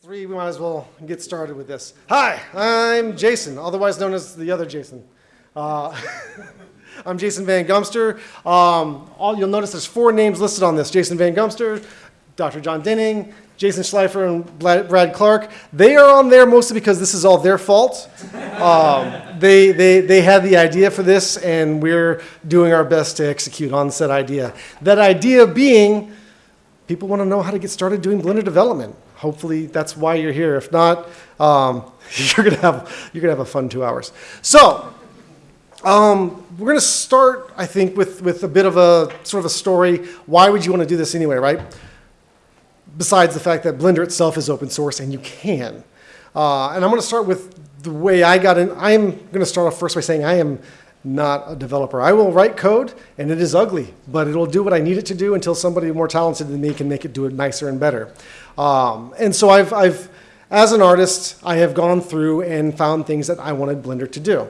Three, we might as well get started with this. Hi, I'm Jason, otherwise known as the other Jason. Uh, I'm Jason Van Gumster. Um, all, you'll notice there's four names listed on this. Jason Van Gumster, Dr. John Denning, Jason Schleifer, and Brad Clark. They are on there mostly because this is all their fault. Um, they, they, they had the idea for this, and we're doing our best to execute on said idea. That idea being, people want to know how to get started doing Blender development hopefully that's why you're here. If not, um, you're gonna have you're gonna have a fun two hours. So um, we're gonna start, I think, with with a bit of a sort of a story. Why would you want to do this anyway, right? Besides the fact that Blender itself is open source and you can. Uh, and I'm to start with the way I got in. I'm to start off first by saying I am not a developer. I will write code, and it is ugly, but it'll do what I need it to do until somebody more talented than me can make it do it nicer and better. Um, and so I've, I've, as an artist, I have gone through and found things that I wanted Blender to do.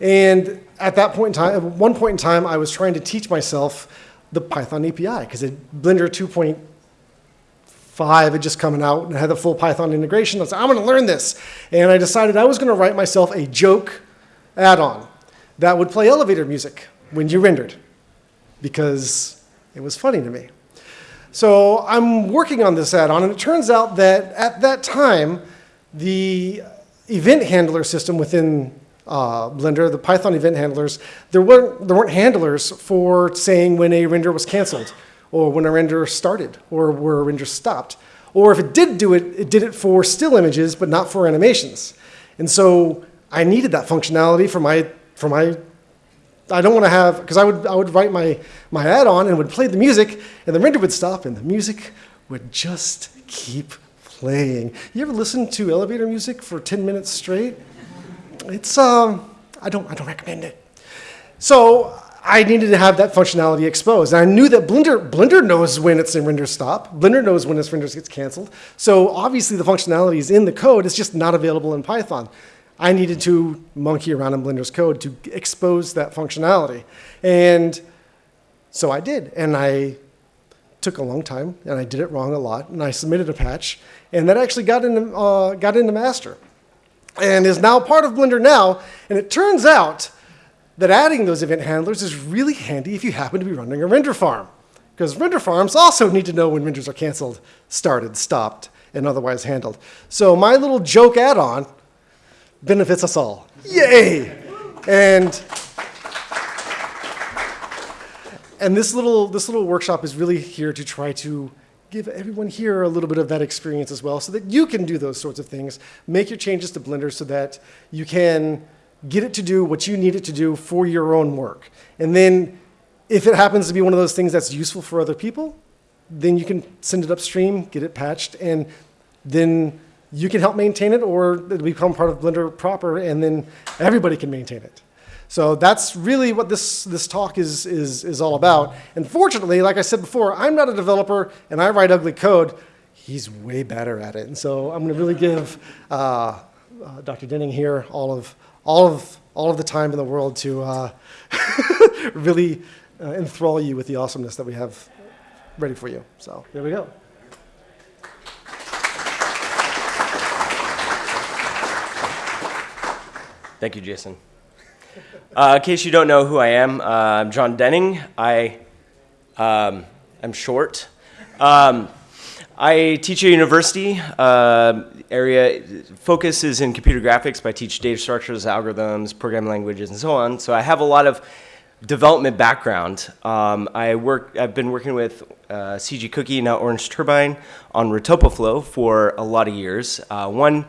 And at that point in time, at one point in time, I was trying to teach myself the Python API because Blender 2.5 had just coming out and had the full Python integration. I was like, I'm going to learn this. And I decided I was going to write myself a joke add-on that would play elevator music when you rendered because it was funny to me. So I'm working on this add-on, and it turns out that at that time, the event handler system within uh, Blender, the Python event handlers, there weren't, there weren't handlers for saying when a render was canceled, or when a render started, or where a render stopped. Or if it did do it, it did it for still images, but not for animations. And so I needed that functionality for my for my I don't want to have because I would I would write my my add-on and would play the music and the render would stop and the music would just keep playing. You ever listen to elevator music for 10 minutes straight? It's um I don't I don't recommend it. So I needed to have that functionality exposed. And I knew that Blender, Blender knows when its in render stop. Blender knows when its render gets canceled. So obviously the functionality is in the code. It's just not available in Python. I needed to monkey around in Blender's code to expose that functionality. And so I did. And I took a long time, and I did it wrong a lot, and I submitted a patch, and that actually got into, uh, got into master and is now part of Blender now. And it turns out that adding those event handlers is really handy if you happen to be running a render farm. Because render farms also need to know when renders are canceled, started, stopped, and otherwise handled. So my little joke add-on benefits us all. Yay! And and this little this little workshop is really here to try to give everyone here a little bit of that experience as well so that you can do those sorts of things. Make your changes to Blender so that you can get it to do what you need it to do for your own work. And then if it happens to be one of those things that's useful for other people, then you can send it upstream, get it patched, and then you can help maintain it or it'll become part of Blender proper and then everybody can maintain it. So that's really what this, this talk is, is, is all about. And fortunately, like I said before, I'm not a developer and I write ugly code. He's way better at it. And so I'm going to really give uh, uh, Dr. Denning here all of, all, of, all of the time in the world to uh, really uh, enthrall you with the awesomeness that we have ready for you. So there we go. Thank you, Jason. Uh, in case you don't know who I am, uh, I'm John Denning. I um, am short. Um, I teach at university. Uh, area focus is in computer graphics, but I teach data structures, algorithms, programming languages, and so on. So I have a lot of development background. Um, I work. I've been working with uh, CG Cookie, now Orange Turbine, on RetopoFlow for a lot of years. Uh, one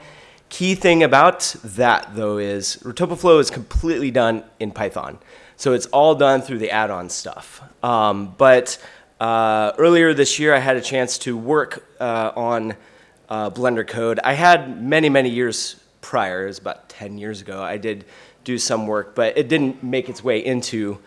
Key thing about that though is RetopoFlow is completely done in Python. So it's all done through the add-on stuff. Um, but uh, earlier this year I had a chance to work uh, on uh, Blender code. I had many, many years prior, it was about 10 years ago, I did do some work, but it didn't make its way into,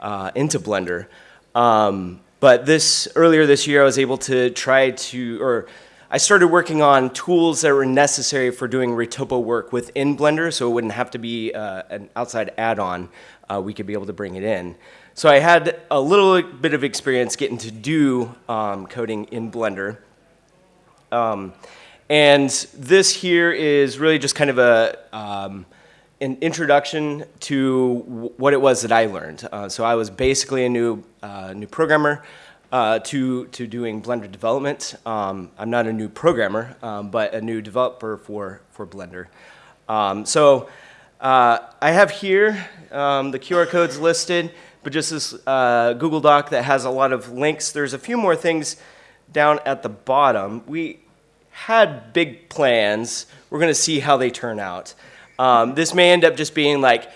uh, into Blender. Um, but this earlier this year I was able to try to, or I started working on tools that were necessary for doing Retopo work within Blender, so it wouldn't have to be uh, an outside add-on. Uh, we could be able to bring it in. So I had a little bit of experience getting to do um, coding in Blender. Um, And this here is really just kind of a, um, an introduction to what it was that I learned. Uh, so I was basically a new, uh, new programmer uh, to, to doing Blender development. Um, I'm not a new programmer, um, but a new developer for, for Blender. Um, so uh, I have here um, the QR codes listed, but just this uh, Google Doc that has a lot of links. There's a few more things down at the bottom. We had big plans. We're going to see how they turn out. Um, this may end up just being like,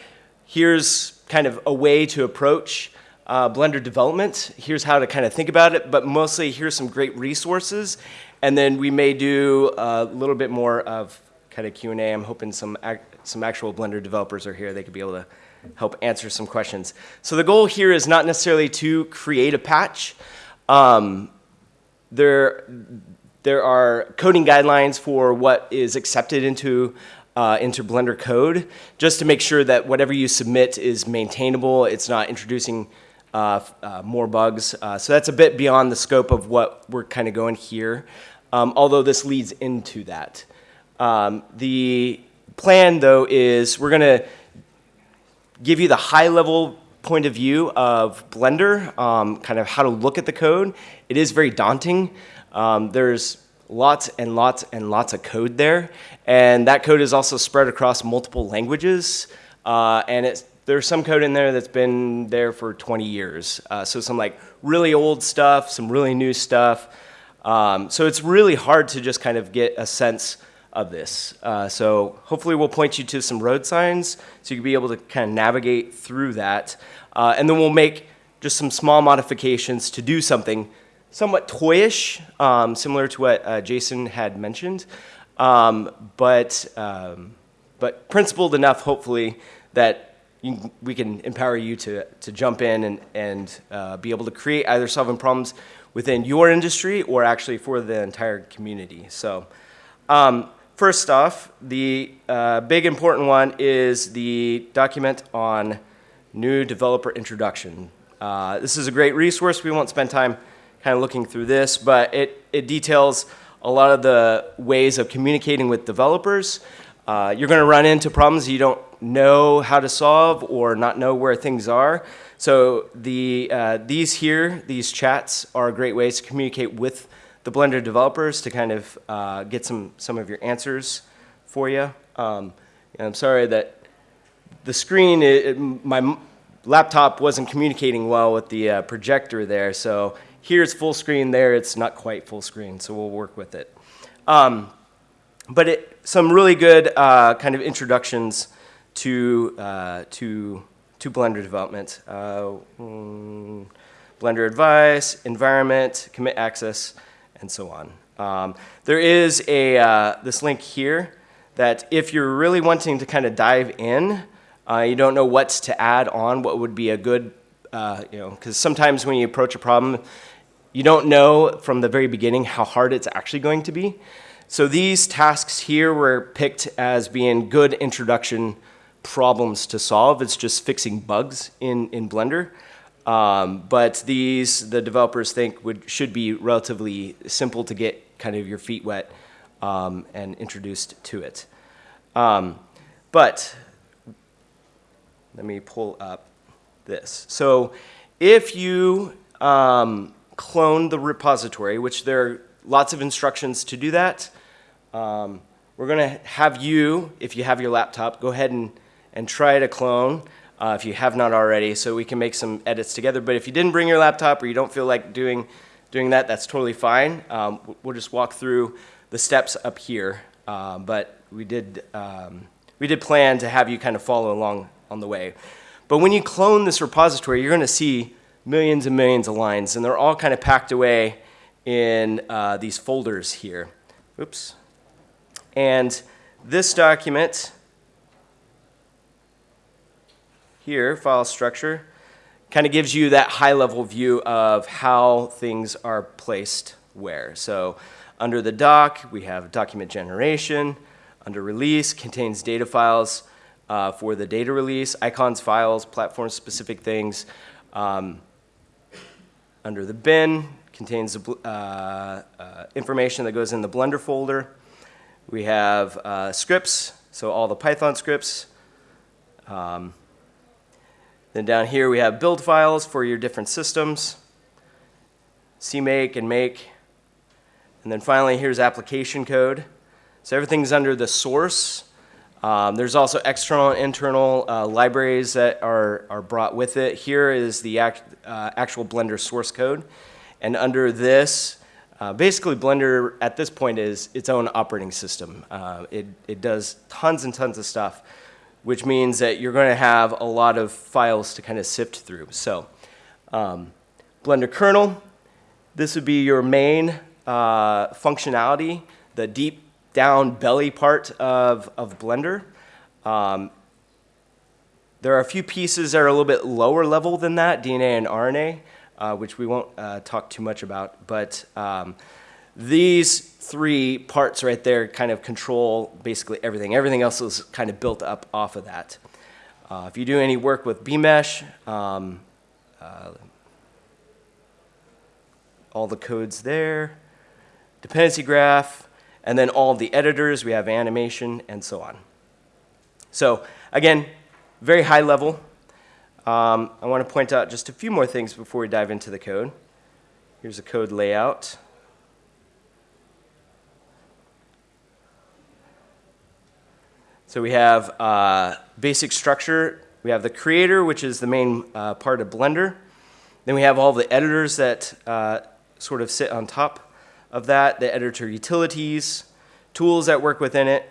here's kind of a way to approach uh, Blender development. Here's how to kind of think about it, but mostly here's some great resources. And then we may do a little bit more of kind of Q&A. I'm hoping some, ac- some actual Blender developers are here. They could be able to help answer some questions. So the goal here is not necessarily to create a patch. Um, there, there are coding guidelines for what is accepted into, uh, into Blender code, just to make sure that whatever you submit is maintainable, it's not introducing more bugs. Uh, so that's a bit beyond the scope of what we're kind of going here, um, although this leads into that. Um, the plan, though, is we're going to give you the high level point of view of Blender, um, kind of how to look at the code. It is very daunting. Um, there's lots and lots and lots of code there, and that code is also spread across multiple languages. Uh, and it's, there's some code in there that's been there for 20 years. Uh, so some like really old stuff, some really new stuff. Um, so it's really hard to just kind of get a sense of this. Uh, so hopefully we'll point you to some road signs so you can be able to kind of navigate through that. Uh, and then we'll make just some small modifications to do something somewhat toyish, um, similar to what uh, Jason had mentioned, um, but, um, but principled enough, hopefully, that we can empower you to, to jump in and, and uh, be able to create either solving problems within your industry or actually for the entire community. So um, first off, the uh, big important one is the document on new developer introduction. Uh, this is a great resource. We won't spend time kind of looking through this, but it, it details a lot of the ways of communicating with developers. Uh, you're going to run into problems you don't know how to solve or not know where things are. So the, uh, these here, these chats are great ways to communicate with the Blender developers to kind of uh, get some, some of your answers for you. Um, I'm sorry that the screen, it, it- my laptop wasn't communicating well with the uh, projector there, so here it's full screen, there it's not quite full screen, so we'll work with it. Um, but it, some really good uh, kind of introductions to, uh, to, to Blender development. Uh, mm, Blender advice, environment, commit access, and so on. Um, there is a, uh, this link here that if you're really wanting to kind of dive in, uh, you don't know what to add on, what would be a good, uh, you know, because sometimes when you approach a problem, you don't know from the very beginning how hard it's actually going to be. So these tasks here were picked as being good introduction problems to solve. It's just fixing bugs in, in Blender. Um, but these, the developers think, would, should be relatively simple to get kind of your feet wet um, and introduced to it. Um, but let me pull up this. So if you um, clone the repository, which there are lots of instructions to do that, um, we're going to have you, if you have your laptop, go ahead and, and try to clone uh, if you have not already, so we can make some edits together. But if you didn't bring your laptop or you don't feel like doing, doing that, that's totally fine. Um, we'll just walk through the steps up here. Um, but we did, um, we did plan to have you kind of follow along on the way. But when you clone this repository, you're going to see millions and millions of lines, and they're all kind of packed away in uh, these folders here. Oops. And this document here, file structure, kind of gives you that high level view of how things are placed where. So under the doc, we have document generation. Under release, contains data files uh, for the data release, icons, files, platform specific things. Um, under the bin, contains uh, uh, information that goes in the Blender folder. We have uh, scripts, so all the Python scripts. Um, then down here we have build files for your different systems, CMake and make. And then finally, here's application code. So everything's under the source. Um, there's also external and internal uh, libraries that are, are brought with it. Here is the act, uh, actual Blender source code. And under this, uh, basically Blender at this point is its own operating system. Uh, it, it does tons and tons of stuff, which means that you're going to have a lot of files to kind of sift through. So um, Blender kernel, this would be your main uh, functionality, the deep down belly part of, of Blender. Um, there are a few pieces that are a little bit lower level than that, DNA and RNA, uh, which we won't uh, talk too much about. But um, these three parts right there kind of control basically everything. Everything else is kind of built up off of that. Uh, if you do any work with BMesh, um, uh, all the codes there, dependency graph, and then all the editors, we have animation and so on. So again, very high level. Um, I want to point out just a few more things before we dive into the code. Here's a code layout. So we have uh, basic structure. We have the creator, which is the main uh, part of Blender. Then we have all the editors that uh, sort of sit on top of that, the editor utilities, tools that work within it.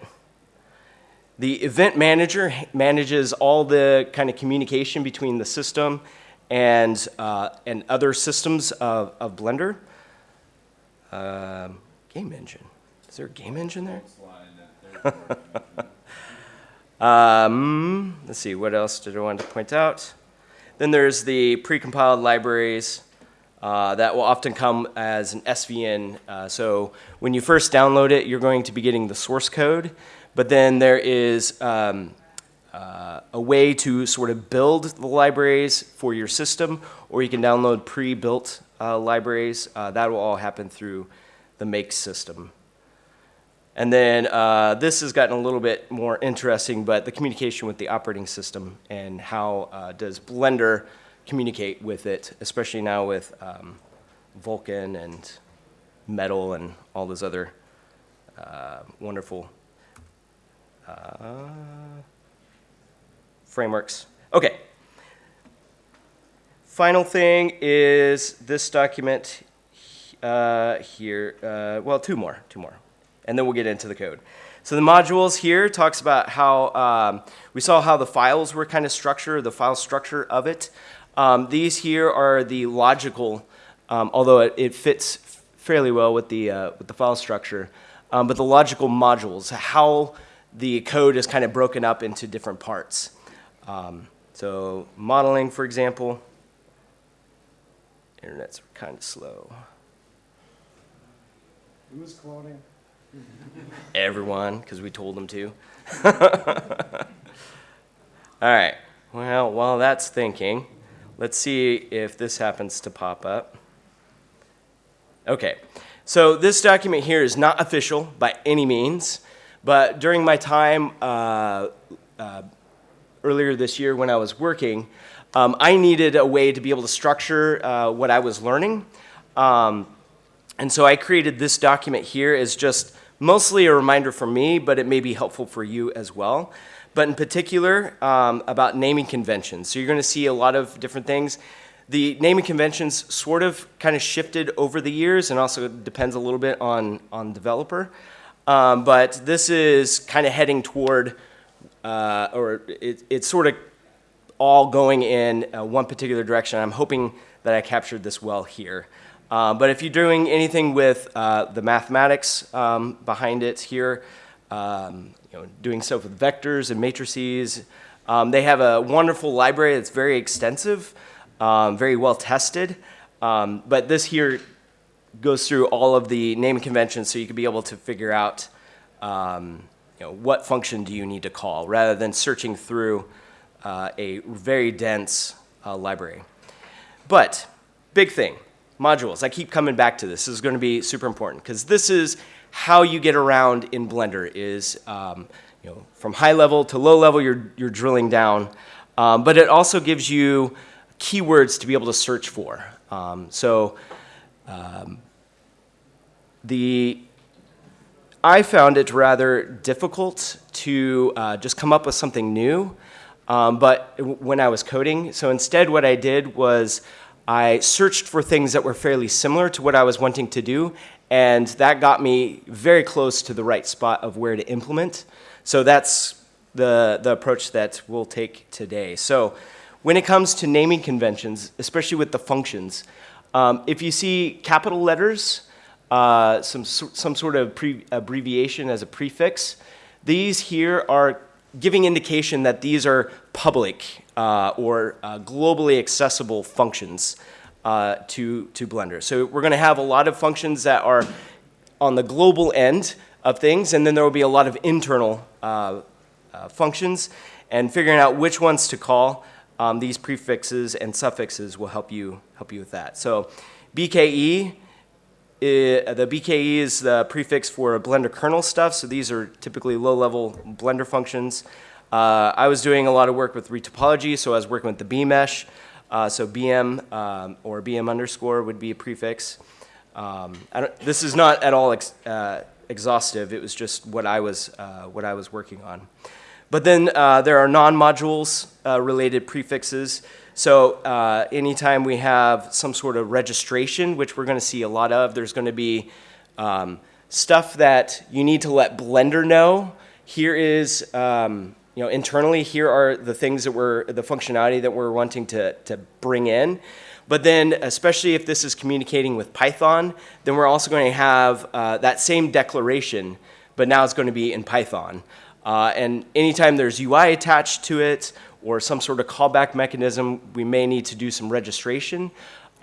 The event manager manages all the kind of communication between the system and, uh, and other systems of, of Blender. Um, game engine. Is there a game engine there? um, let's see, what else did I want to point out? Then there's the precompiled libraries. Uh, that will often come as an SVN. Uh, so when you first download it, you're going to be getting the source code, but then there is um, uh, a way to sort of build the libraries for your system, or you can download pre-built uh, libraries. Uh, that will all happen through the make system. And then uh, this has gotten a little bit more interesting, but the communication with the operating system and how does Blender communicate with it, especially now with um, Vulkan and Metal and all those other uh, wonderful uh, frameworks. Okay. Final thing is this document uh, here. Uh, well, two more, two more, and then we'll get into the code. So the modules here talks about how um, we saw how the files were kind of structured, the file structure of it. Um, these here are the logical, um, although it, it, fits fairly well with the, uh, with the file structure, um, but the logical modules, how the code is kind of broken up into different parts. Um, so modeling, for example, internet's kind of slow. Who is cloning? Everyone, because we told them to. All right, well, while that's thinking, Let's see if this happens to pop up. Okay, so this document here is not official by any means, but during my time uh, uh, earlier this year when I was working, um, I needed a way to be able to structure uh, what I was learning. Um, and so I created this document here as just mostly a reminder for me, but it may be helpful for you as well but in particular um, about naming conventions. So you're going to see a lot of different things. The naming conventions sort of kind of shifted over the years and also depends a little bit on, on developer. Um, but this is kind of heading toward, uh, or it, it's sort of all going in uh, one particular direction. I'm hoping that I captured this well here. Uh, but if you're doing anything with uh, the mathematics um, behind it here, um, you know, doing stuff with vectors and matrices. Um, they have a wonderful library that's very extensive, um, very well tested. Um, but this here goes through all of the naming conventions so you can be able to figure out um, you know, what function do you need to call rather than searching through uh, a very dense uh, library. But big thing, modules. I keep coming back to this. This is going to be super important because this is how you get around in Blender is, um, you know, from high level to low level, you're, you're drilling down. Um, but it also gives you keywords to be able to search for. Um, so um, the I found it rather difficult to uh, just come up with something new, um, but when I was coding, so instead what I did was I searched for things that were fairly similar to what I was wanting to do, and that got me very close to the right spot of where to implement. So that's the, the approach that we'll take today. So when it comes to naming conventions, especially with the functions, um, if you see capital letters, uh, some, some sort of pre- abbreviation as a prefix. These here are giving indication that these are public uh, or uh, globally accessible functions uh, to, to Blender. So we're going to have a lot of functions that are on the global end of things, and then there will be a lot of internal uh, uh, functions, and figuring out which ones to call. Um, these prefixes and suffixes will help you help you with that. So, BKE I- the BKE is the prefix for Blender kernel stuff, so these are typically low-level Blender functions. Uh, I was doing a lot of work with retopology, so I was working with the bmesh. Uh, so BM um, or BM underscore would be a prefix. Um, this is not at all ex, uh, exhaustive. It was just what I was uh, what I was working on. But then uh, there are non-modules uh, related prefixes. So uh, anytime we have some sort of registration, which we're going to see a lot of, there's going to be um, stuff that you need to let Blender know. Here is, um, you know, internally, here are the things that we're, the functionality that we're wanting to, to bring in. But then, especially if this is communicating with Python, then we're also going to have uh, that same declaration, but now it's going to be in Python. Uh, and anytime there's UI attached to it or some sort of callback mechanism, we may need to do some registration.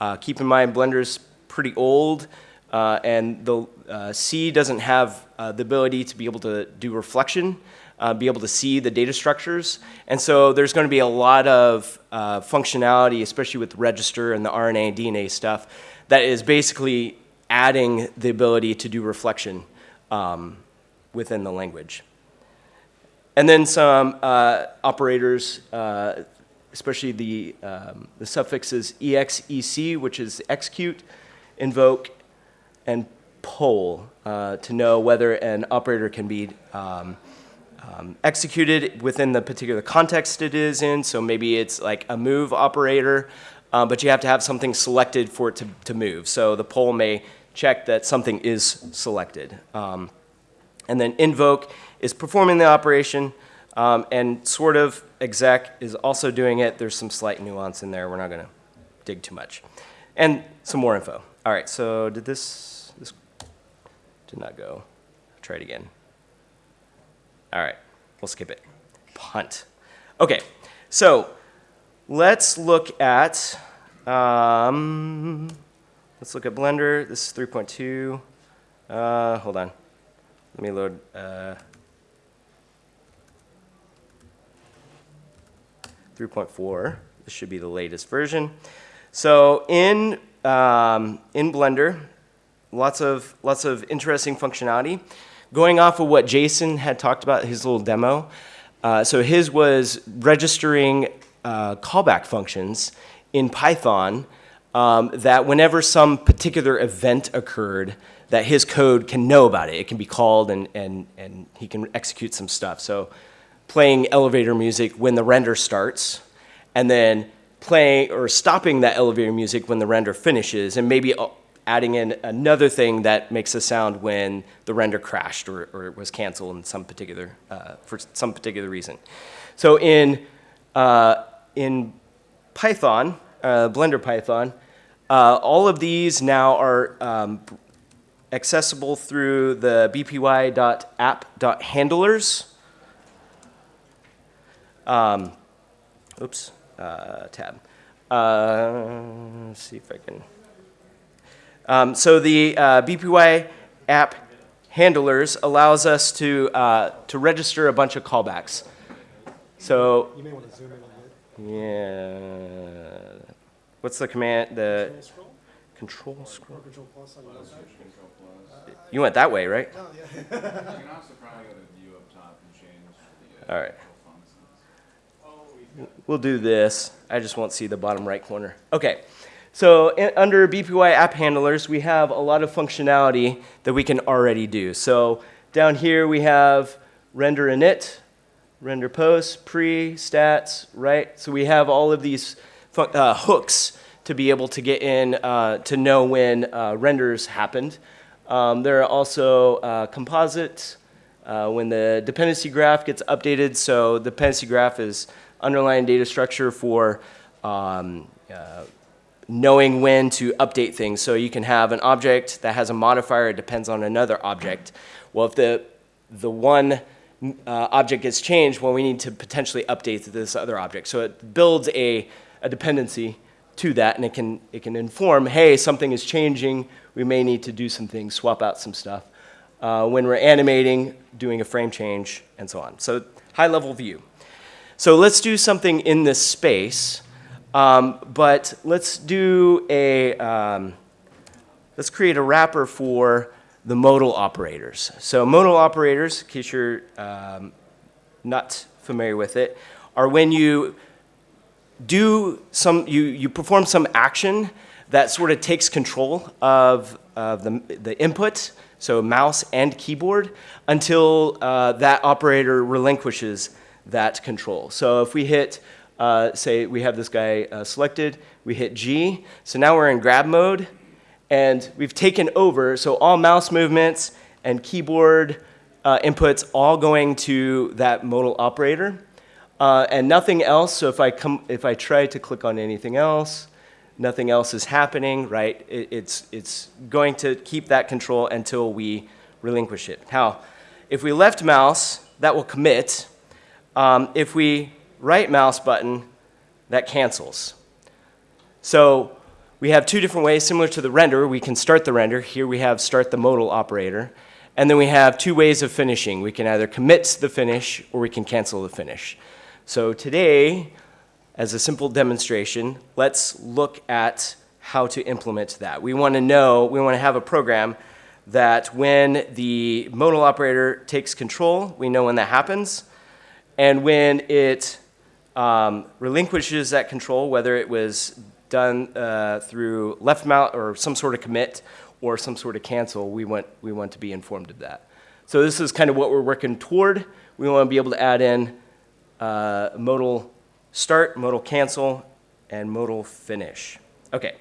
Uh, keep in mind, Blender's pretty old, uh, and the uh, C doesn't have uh, the ability to be able to do reflection, uh, be able to see the data structures. And so there's going to be a lot of uh, functionality, especially with register and the RNA and DNA stuff, that is basically adding the ability to do reflection um, within the language. And then some uh, operators, especially the, um, the suffixes exec, which is execute, invoke, and poll uh, to know whether an operator can be um, um, executed within the particular context it is in. So maybe it's like a move operator, uh, but you have to have something selected for it to, to move. So the poll may check that something is selected. Um, and then invoke is performing the operation, um, and sort of exec is also doing it. There's some slight nuance in there. We're not going to dig too much. And some more info. All right, so did this, this did not go. Try it again. All right, we'll skip it. Punt. Okay, so let's look at, um, let's look at Blender. This is 3.2. Uh, hold on. Let me load. Uh, 3.4. This should be the latest version. So in um, in Blender, lots of lots of interesting functionality. Going off of what Jason had talked about his little demo, uh, so his was registering uh, callback functions in Python um, that whenever some particular event occurred, that his code can know about it. It can be called and, and, and he can execute some stuff. So playing elevator music when the render starts, and then playing or stopping that elevator music when the render finishes, and maybe adding in another thing that makes a sound when the render crashed or, or was canceled in some particular, uh, for some particular reason. So in, uh, in Python, uh, Blender Python, uh, all of these now are um, accessible through the bpy.app.handlers. Um, oops, uh, tab. Uh, let's see if I can. Um, so the uh, BPY app handlers allows us to, uh, to register a bunch of callbacks. So You may want to zoom in a bit. yeah, what's the command? The Control scroll. Control plus on your side. Control plus. You went that way, right? Oh, yeah. You can also probably go to view up top and change the. uh, All right. We'll do this. I just won't see the bottom right corner. Okay. So under BPY app handlers, we have a lot of functionality that we can already do. So down here we have render init, render post, pre, stats, right? So we have all of these uh, hooks to be able to get in uh, to know when uh, renders happened. Um, there are also uh, composites, uh, when the dependency graph gets updated. So the dependency graph is underlying data structure for um, uh, knowing when to update things. So you can have an object that has a modifier, it depends on another object. Well, if the, the one uh, object gets changed, well, we need to potentially update this other object. So it builds a, a dependency to that, and it can, it can inform, hey, something is changing, we may need to do some things, swap out some stuff. Uh, when we're animating, doing a frame change, and so on. So high level view. So let's do something in this space, um, but let's do a, um, let's create a wrapper for the modal operators. So modal operators, in case you're um, not familiar with it, are when you do some, you, you perform some action that sort of takes control of, of the, the input, so mouse and keyboard, until uh, that operator relinquishes that control. So if we hit, uh, say we have this guy uh, selected, we hit G, so now we're in grab mode, and we've taken over, so all mouse movements and keyboard uh, inputs all going to that modal operator. Uh, and nothing else. So if I come, if I try to click on anything else, nothing else is happening. Right? It, it's it's going to keep that control until we relinquish it. Now, if we left mouse, that will commit. Um, if we right mouse button, that cancels. So we have two different ways, similar to the render. We can start the render. Here we have start the modal operator. And then we have two ways of finishing. We can either commit the finish or we can cancel the finish. So today, as a simple demonstration, let's look at how to implement that. We want to know, we want to have a program that when the modal operator takes control, we know when that happens. And when it um, relinquishes that control, whether it was done uh, through left mount or some sort of commit or some sort of cancel, we want, we want to be informed of that. So this is kind of what we're working toward. We want to be able to add in uh, modal start, modal cancel, and modal finish. Okay.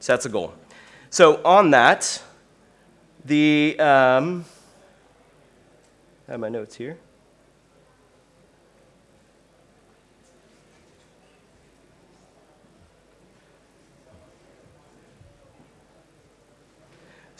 So that's a goal. So on that, the, um, I have my notes here.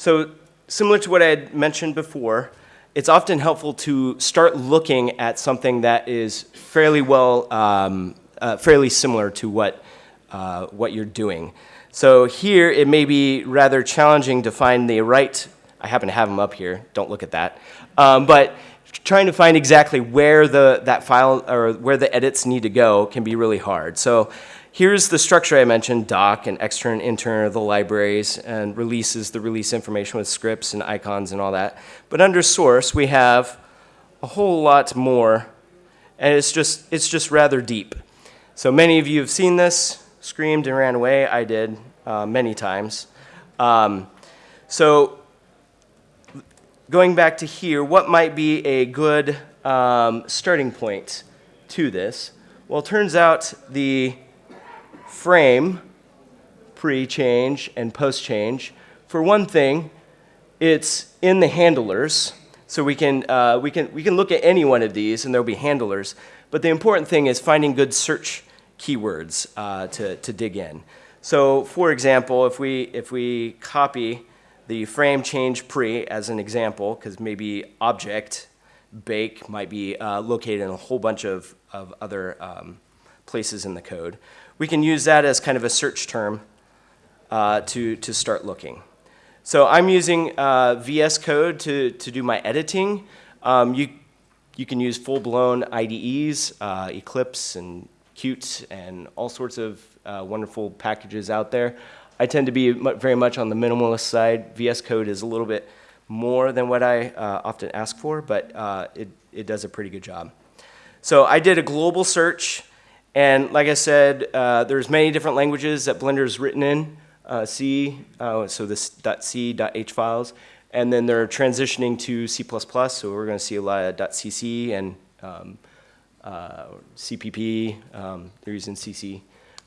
So similar to what I had mentioned before, it's often helpful to start looking at something that is fairly well, um, uh, fairly similar to what, uh, what you're doing. So here it may be rather challenging to find the right, I happen to have them up here, don't look at that, um, but trying to find exactly where the, that file or where the edits need to go can be really hard. So here's the structure I mentioned, doc and extern, intern are the libraries, and releases the release information with scripts and icons and all that. But under source, we have a whole lot more, and it's just, it's just rather deep. So many of you have seen this, screamed and ran away. I did uh, many times. Um, so going back to here, what might be a good um, starting point to this? Well, it turns out the frame pre-change and post-change. For one thing, it's in the handlers, so we can, uh, we, can, we can look at any one of these and there'll be handlers. But the important thing is finding good search keywords uh, to, to dig in. So for example, if we, if we copy the frame change pre as an example, because maybe object bake might be uh, located in a whole bunch of, of other um, places in the code. We can use that as kind of a search term uh, to, to start looking. So I'm using uh, VS Code to, to do my editing. Um, you, you can use full-blown IDEs, uh, Eclipse and Qt and all sorts of uh, wonderful packages out there. I tend to be very much on the minimalist side. VS Code is a little bit more than what I uh, often ask for, but uh, it, it does a pretty good job. So I did a global search, and like I said, uh, there's many different languages that Blender is written in. Uh, C, uh, so this .c, .h files, and then they're transitioning to C++, so we're going to see a lot of .cc and um, uh, CPP, um, they're using CC.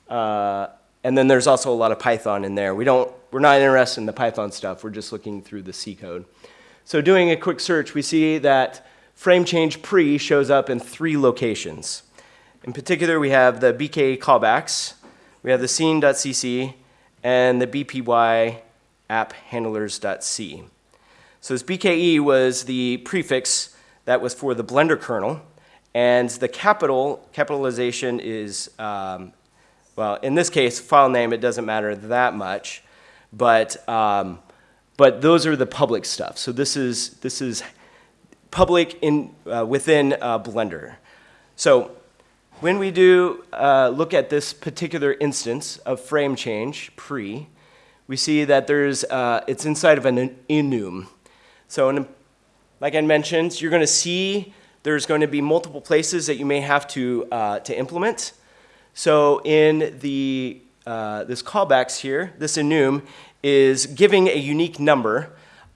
Uh, and then there's also a lot of Python in there. We don't, we're not interested in the Python stuff, we're just looking through the C code. So doing a quick search, we see that frame change pre shows up in three locations. In particular, we have the BK callbacks, we have the scene.cc, and the BPY app handlers.c. So this BKE was the prefix that was for the Blender kernel, and the capital, capitalization is, um, well, in this case, file name, it doesn't matter that much, but, um, but those are the public stuff. So this is, this is public in, uh, within uh, Blender. So when we do uh, look at this particular instance of frame change, pre, we see that there's, uh, it's inside of an enum. So in, like I mentioned, you're going to see there's going to be multiple places that you may have to, uh, to implement. So in the, uh, this callbacks here, this enum is giving a unique number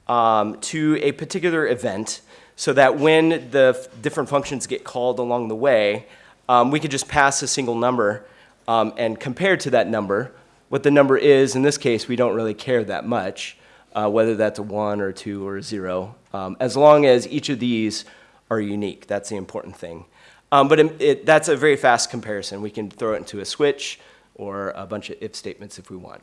um, to a particular event so that when the different functions get called along the way, um, we could just pass a single number um, and compare to that number, what the number is, in this case, we don't really care that much, uh, whether that's a one or a two or a zero, um, as long as each of these are unique. That's the important thing. Um, but it, it, that's a very fast comparison. We can throw it into a switch or a bunch of if statements if we want.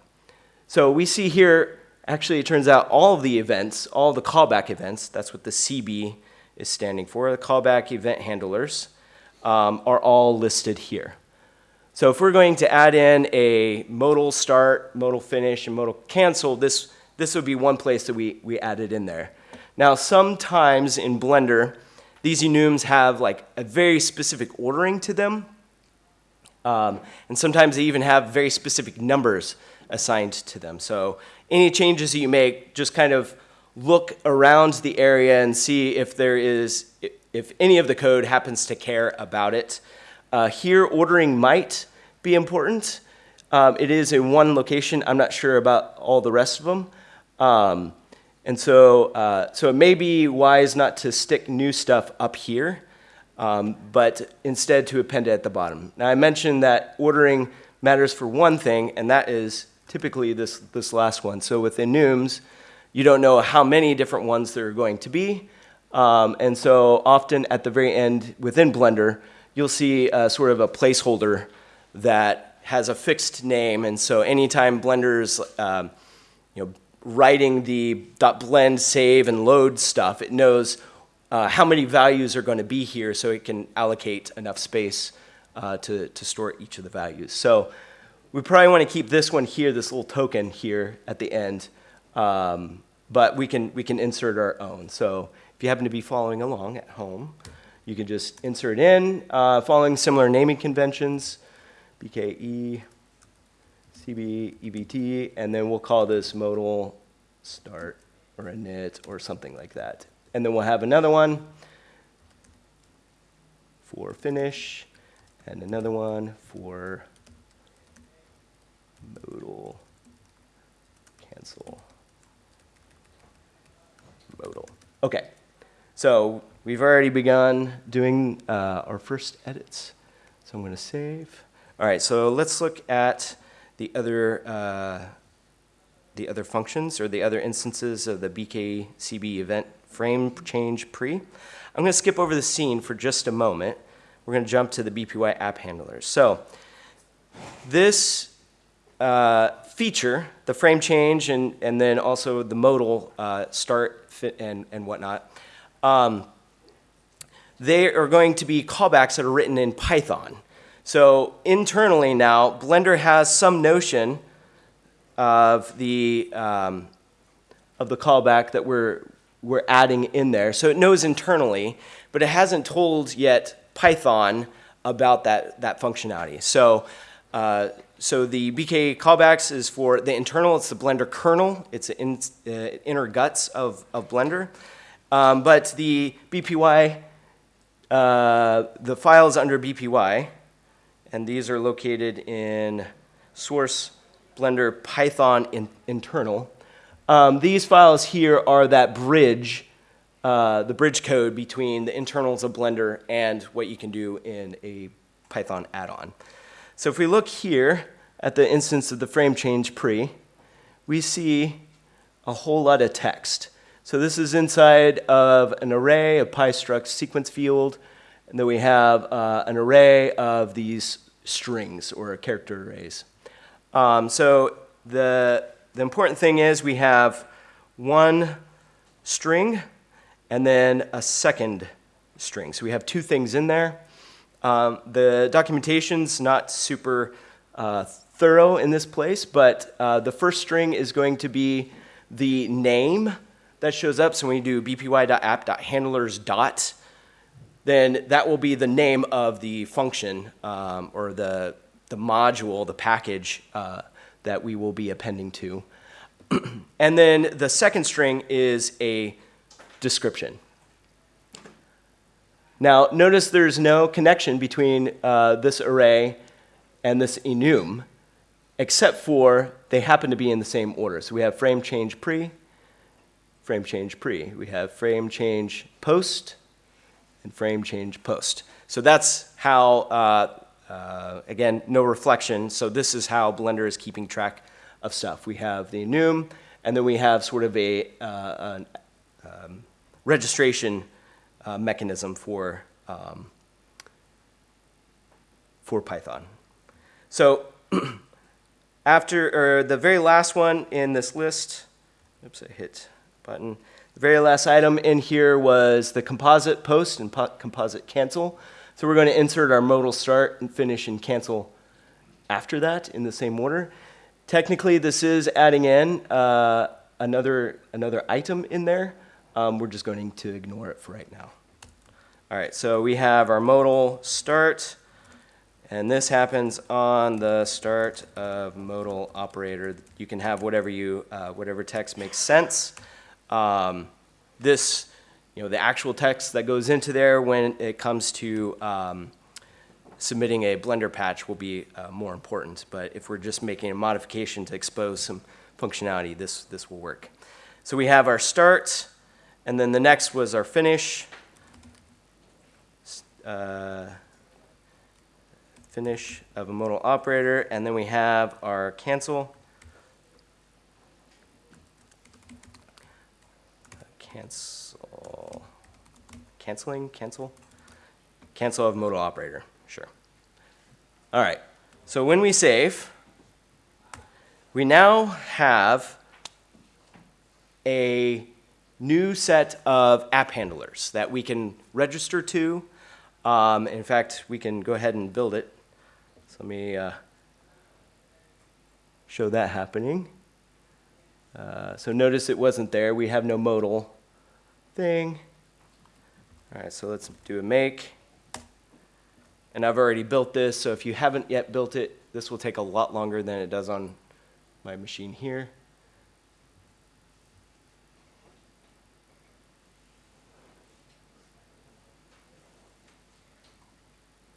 So we see here, actually, it turns out all of the events, all the callback events, that's what the CB is standing for, the callback event handlers, um, are all listed here. So if we're going to add in a modal start, modal finish, and modal cancel, this, this would be one place that we, we added in there. Now, sometimes in Blender, these enums have like a very specific ordering to them. Um, and sometimes they even have very specific numbers assigned to them. So any changes that you make, just kind of look around the area and see if there is, if any of the code happens to care about it. Uh, here, ordering might be important. Um, it is in one location. I'm not sure about all the rest of them. Um, and so, uh, so it may be wise not to stick new stuff up here, um, but instead to append it at the bottom. Now, I mentioned that ordering matters for one thing, and that is typically this, this last one. So with enums, you don't know how many different ones there are going to be. Um, and so often at the very end within Blender, you'll see sort of a placeholder that has a fixed name. And so anytime Blender's um, you know, writing the .blend save and load stuff, it knows uh, how many values are going to be here so it can allocate enough space uh, to, to store each of the values. So we probably want to keep this one here, this little token here at the end, um, but we can, we can insert our own. So you happen to be following along at home, you can just insert in, uh, following similar naming conventions, BKE, CB, EBT, and then we'll call this modal start or init or something like that. And then we'll have another one for finish and another one for modal cancel modal. Okay, so we've already begun doing uh, our first edits. So I'm going to save. All right, so let's look at the other, uh, the other functions or the other instances of the BKCB event frame change pre. I'm going to skip over the scene for just a moment. We're going to jump to the BPY app handlers. So this uh, feature, the frame change and, and then also the modal uh, start fit and, and whatnot, um, they are going to be callbacks that are written in Python. So internally now, Blender has some notion of the, um, of the callback that we're, we're adding in there. So it knows internally, but it hasn't told yet Python about that, that functionality. So, uh, so the BK callbacks is for the internal, it's the Blender kernel, it's the in, uh, inner guts of, of Blender. Um, but the BPY, uh, the files under BPY, and these are located in source Blender Python in, internal. Um, these files here are that bridge, uh, the bridge code between the internals of Blender and what you can do in a Python add-on. So if we look here at the instance of the frame change pre, we see a whole lot of text. So this is inside of an array of PyStruct sequence field, and then we have uh, an array of these strings or character arrays. Um, so the, the important thing is we have one string and then a second string. So we have two things in there. Um, the documentation's not super uh, thorough in this place, but uh, the first string is going to be the name that shows up. So when you do bpy.app.handlers then that will be the name of the function um, or the, the module, the package uh, that we will be appending to. and then the second string is a description. Now, notice there's no connection between uh, this array and this enum, except for they happen to be in the same order. So we have frame change pre, frame change pre. We have frame change post, and frame change post. So that's how, uh, uh, again, no reflection. So this is how Blender is keeping track of stuff. We have the enum, and then we have sort of a uh, an, um, registration uh, mechanism for, um, for Python. So after, or the very last one in this list, oops, I hit button. The very last item in here was the composite post and po composite cancel. So we're going to insert our modal start and finish and cancel after that in the same order. Technically, this is adding in uh, another, another item in there. Um, we're just going to ignore it for right now. All right, so we have our modal start, and this happens on the start of modal operator. You can have whatever you, uh, whatever text makes sense. Um, this, you know, the actual text that goes into there when it comes to um, submitting a Blender patch will be uh, more important. But if we're just making a modification to expose some functionality, this, this will work. So we have our start, and then the next was our finish. Uh, finish of a modal operator, and then we have our cancel. Cancel, canceling, cancel? Cancel of modal operator, sure. All right, so when we save, we now have a new set of app handlers that we can register to. Um, in fact, we can go ahead and build it. So let me uh, show that happening. Uh, so notice it wasn't there. We have no modal thing. All right, so let's do a make. And I've already built this, so if you haven't yet built it, this will take a lot longer than it does on my machine here.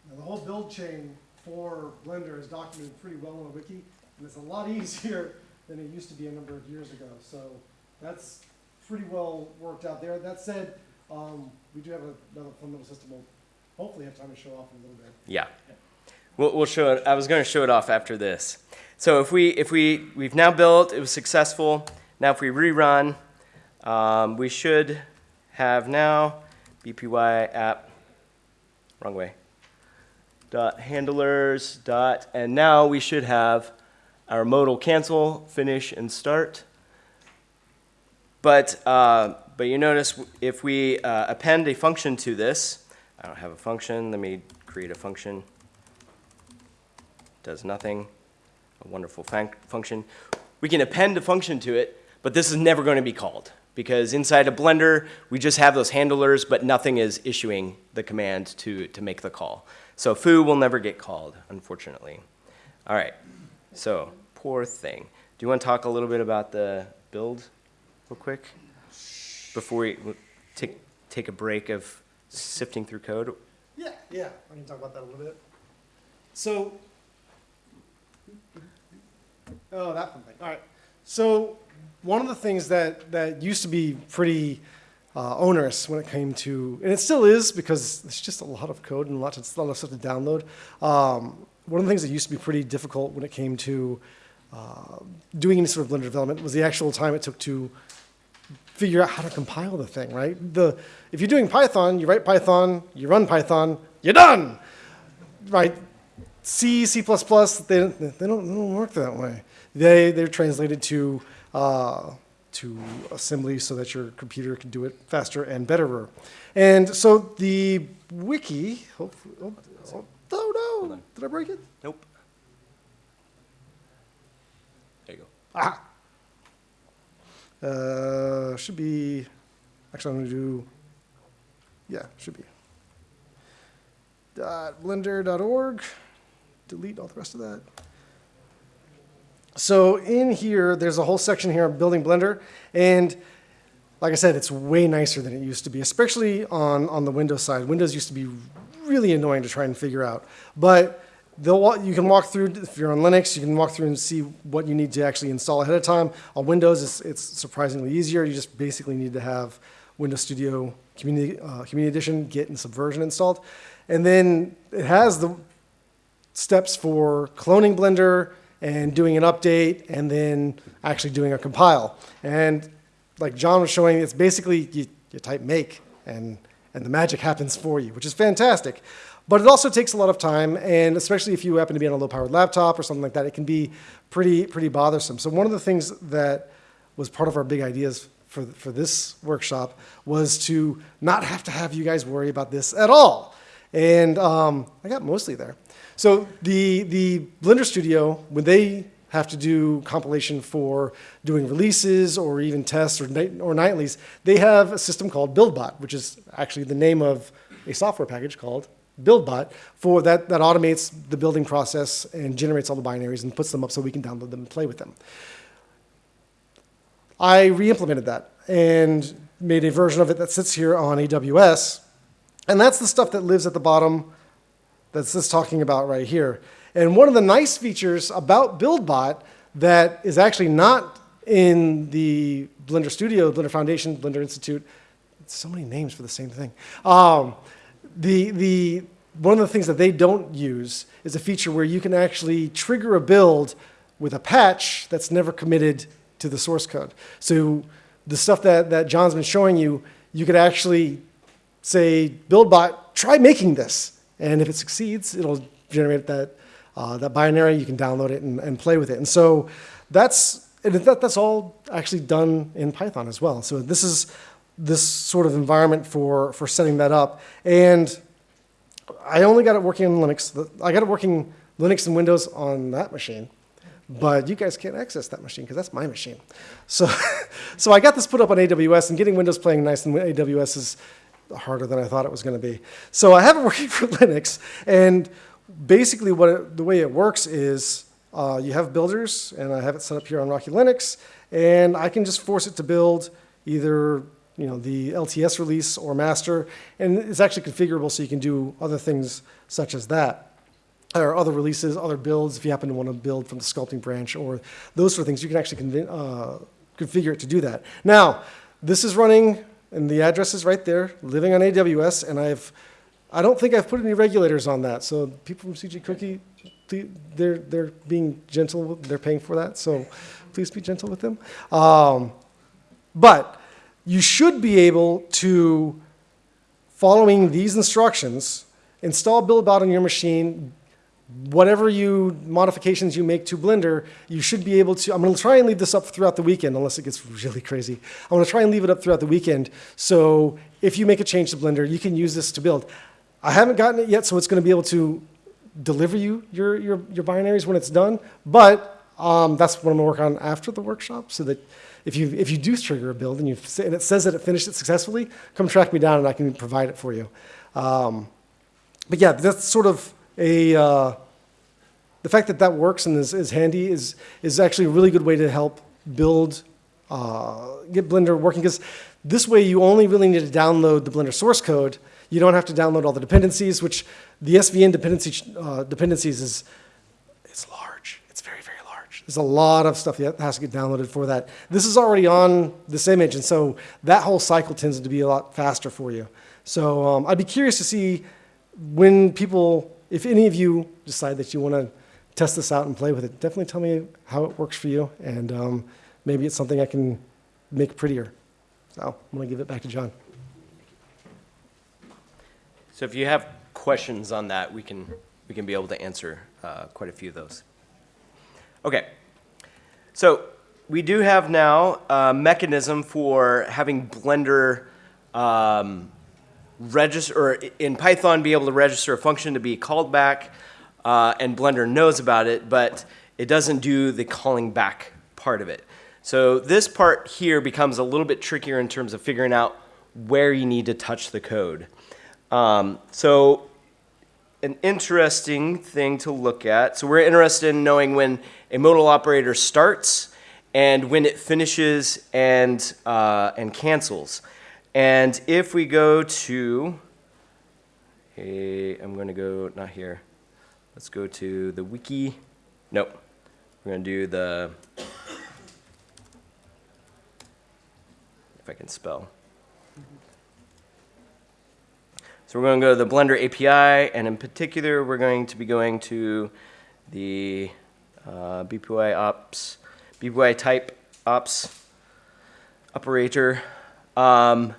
Now, the whole build chain for Blender is documented pretty well on a wiki, and it's a lot easier than it used to be a number of years ago. So that's pretty well worked out there. That said, um, we do have another fundamental system we'll hopefully have time to show off in a little bit. Yeah. We'll, we'll show it. I was going to show it off after this. So if we, if we, we've now built, it was successful. Now if we rerun, um, we should have now BPY app, wrong way, dot handlers dot, and now we should have our modal cancel, finish, and start. But, uh, but you notice if we uh, append a function to this, I don't have a function, let me create a function. Does nothing, a wonderful func function. We can append a function to it, but this is never going to be called because inside a Blender, we just have those handlers, but nothing is issuing the command to, to make the call. So foo will never get called, unfortunately. All right. So, poor thing. Do you want to talk a little bit about the build real quick? Before we take, take a break of sifting through code? Yeah, yeah, I can talk about that a little bit. So, oh, that one thing. All right. So, one of the things that that used to be pretty uh, onerous when it came to, and it still is because it's just a lot of code and lots of, a lot of stuff to download. Um, one of the things that used to be pretty difficult when it came to uh, doing any sort of Blender development was the actual time it took to figure out how to compile the thing, right? The, if you're doing Python, you write Python, you run Python, you're done, right? C, C++, they, they, don't, they don't work that way. They, they're translated to, uh, to assembly so that your computer can do it faster and betterer. And so the wiki, hopefully, oh, oh, oh no, did I break it? Nope. There you go. Ah. Uh, should be, actually, I'm gonna do, yeah, should be. Dot blender.org, delete all the rest of that. So in here, there's a whole section here on building Blender, and like I said, it's way nicer than it used to be, especially on, on the Windows side. Windows used to be really annoying to try and figure out. But they'll, you can walk through, if you're on Linux, you can walk through and see what you need to actually install ahead of time. On Windows, it's, it's surprisingly easier. You just basically need to have Windows Studio Community, uh, Community Edition, Git, and Subversion installed. And then it has the steps for cloning Blender and doing an update and then actually doing a compile. And like John was showing, it's basically you, you type make and, and the magic happens for you, which is fantastic. But it also takes a lot of time, and especially if you happen to be on a low-powered laptop or something like that, it can be pretty, pretty bothersome. So one of the things that was part of our big ideas for, for this workshop was to not have to have you guys worry about this at all. And um, I got mostly there. So the, the Blender Studio, when they have to do compilation for doing releases or even tests or, night, or nightlies, they have a system called BuildBot, which is actually the name of a software package called BuildBot for that, that automates the building process and generates all the binaries and puts them up so we can download them and play with them. I re-implemented that and made a version of it that sits here on AWS. And that's the stuff that lives at the bottom that's this talking about right here. And one of the nice features about BuildBot that is actually not in the Blender Studio, Blender Foundation, Blender Institute, so many names for the same thing. Um, the, the, one of the things that they don't use is a feature where you can actually trigger a build with a patch that's never committed to the source code. So the stuff that, that John's been showing you, you could actually say, BuildBot, try making this. And if it succeeds, it'll generate that, uh, that binary. You can download it and, and play with it. And so that's, and that, that's all actually done in Python as well. So this is this sort of environment for, for setting that up. And I only got it working on Linux. I got it working Linux and Windows on that machine. But you guys can't access that machine because that's my machine. So, so I got this put up on AWS, and getting Windows playing nice in AWS is harder than I thought it was going to be. So I have it working for Linux, and basically what it, the way it works is uh, you have builders, and I have it set up here on Rocky Linux, and I can just force it to build either you know, the LTS release or master, and it's actually configurable so you can do other things such as that. Or other releases, other builds, if you happen to want to build from the sculpting branch or those sort of things, you can actually uh, configure it to do that. Now, this is running, and the address is right there, living on AWS, and I've, I don't think I've put any regulators on that. So people from CG Cookie, they're, they're being gentle, they're paying for that, so please be gentle with them. Um, but you should be able to, following these instructions, install BuildBot on your machine, whatever you modifications you make to Blender, you should be able to, I'm gonna try and leave this up throughout the weekend, unless it gets really crazy. I'm gonna try and leave it up throughout the weekend, so if you make a change to Blender, you can use this to build. I haven't gotten it yet, so it's gonna be able to deliver you your, your, your binaries when it's done, but um, that's what I'm gonna work on after the workshop, so that if you, if you do trigger a build and, you, and it says that it finished it successfully, come track me down and I can provide it for you. Um, but yeah, that's sort of a, uh, the fact that that works and is, is handy is, is actually a really good way to help build, uh, get Blender working. Because this way you only really need to download the Blender source code. You don't have to download all the dependencies, which the SVN dependency, uh, dependencies is, it's large. It's very, very large. There's a lot of stuff that has to get downloaded for that. This is already on this image, and so that whole cycle tends to be a lot faster for you. So um, I'd be curious to see when people, if any of you decide that you want to test this out and play with it, definitely tell me how it works for you, and um, maybe it's something I can make prettier. So I'm going to give it back to John. So if you have questions on that, we can, we can be able to answer uh, quite a few of those. Okay. So we do have now a mechanism for having Blender um, register, or in Python, be able to register a function to be called back, uh, and Blender knows about it, but it doesn't do the calling back part of it. So this part here becomes a little bit trickier in terms of figuring out where you need to touch the code. Um, so an interesting thing to look at. So we're interested in knowing when a modal operator starts and when it finishes and, uh, and cancels. And if we go to, hey, I'm going to go, not here. Let's go to the wiki. Nope. We're going to do the, if I can spell. So we're going to go to the Blender API, and in particular, we're going to be going to the uh, BPY ops, BPY type ops operator. Um,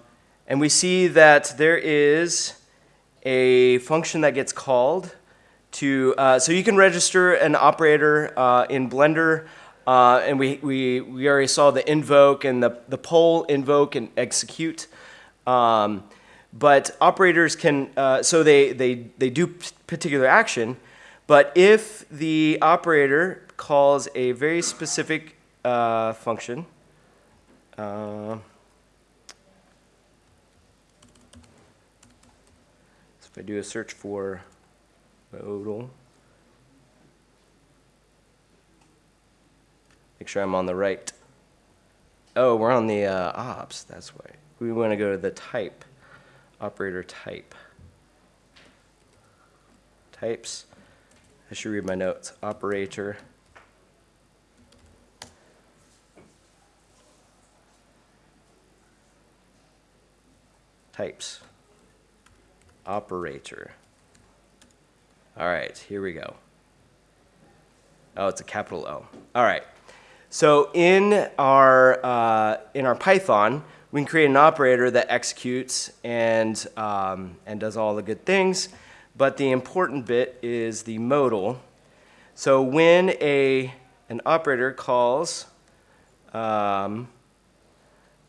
and we see that there is a function that gets called to, uh, so you can register an operator uh, in Blender, uh, and we, we, we already saw the invoke and the, the poll, invoke, and execute. Um, but operators can, uh, so they, they, they do particular action, but if the operator calls a very specific uh, function, uh, so if I do a search for modal, make sure I'm on the right. Oh, we're on the uh, ops, that's why. We want to go to the type operator type. Types. I should read my notes. Operator. Types. Operator. All right, here we go. Oh, it's a capital O. All right. So in our, uh, in our Python, we can create an operator that executes and, um, and does all the good things. But the important bit is the modal. So when a, an operator calls um,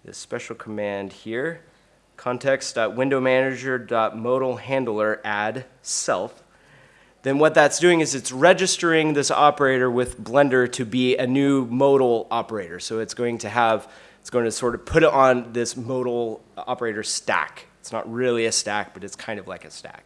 this special command here, context.windowmanager.modal handler add self, then what that's doing is it's registering this operator with Blender to be a new modal operator. So it's going to have it's going to sort of put it on this modal operator stack. It's not really a stack, but it's kind of like a stack.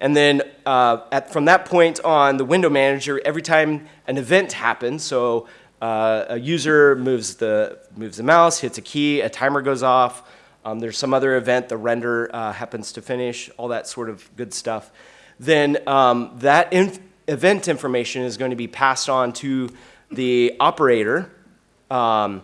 And then uh, at, from that point on, the window manager, every time an event happens, so uh, a user moves the, moves the mouse, hits a key, a timer goes off, um, there's some other event, the render uh, happens to finish, all that sort of good stuff, then um, that inf event information is going to be passed on to the operator. Um,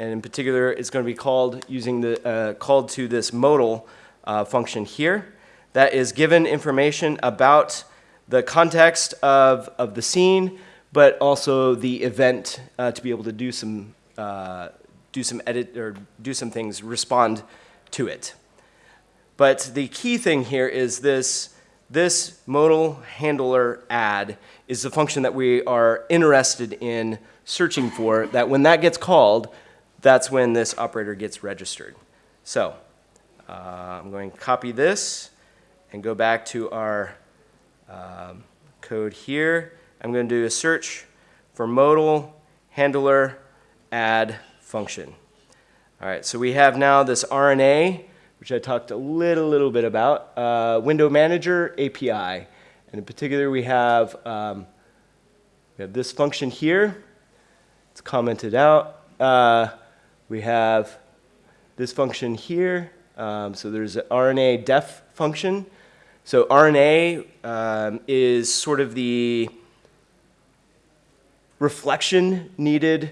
and in particular, it's going to be called using the uh, called to this modal uh, function here that is given information about the context of, of the scene, but also the event uh, to be able to do some uh, do some edit or do some things, respond to it. But the key thing here is this this modal handler add is the function that we are interested in searching for. That when that gets called, that's when this operator gets registered. So uh, I'm going to copy this and go back to our um, code here. I'm going to do a search for modal handler add function. All right, so we have now this RNA, which I talked a little, little bit about, uh, window manager API. And in particular, we have um, we have this function here. It's commented out. Uh, we have this function here. Um, so there's an RNA def function. So RNA um, is sort of the reflection needed,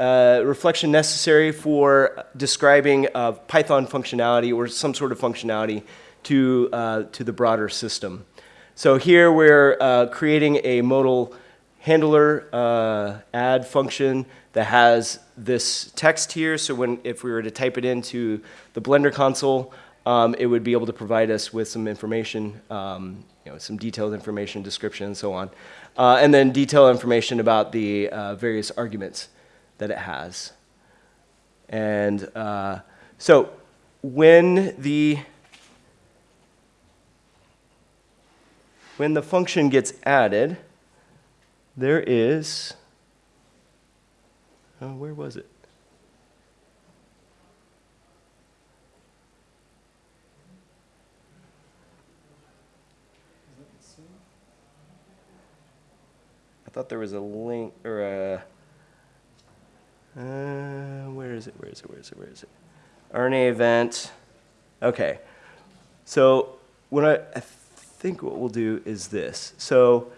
uh, reflection necessary for describing uh, Python functionality or some sort of functionality to, uh, to the broader system. So here we're uh, creating a modal handler uh, add function that has this text here. So when, if we were to type it into the Blender console, um, it would be able to provide us with some information, um, you know, some detailed information, description, and so on. Uh, and then detailed information about the uh, various arguments that it has. And uh, so when the when the function gets added, there is, oh, where was it? I thought there was a link or a. Uh, where is it? Where is it? Where is it? Where is it? RNA event. Okay. So what I, I think what we'll do is this. So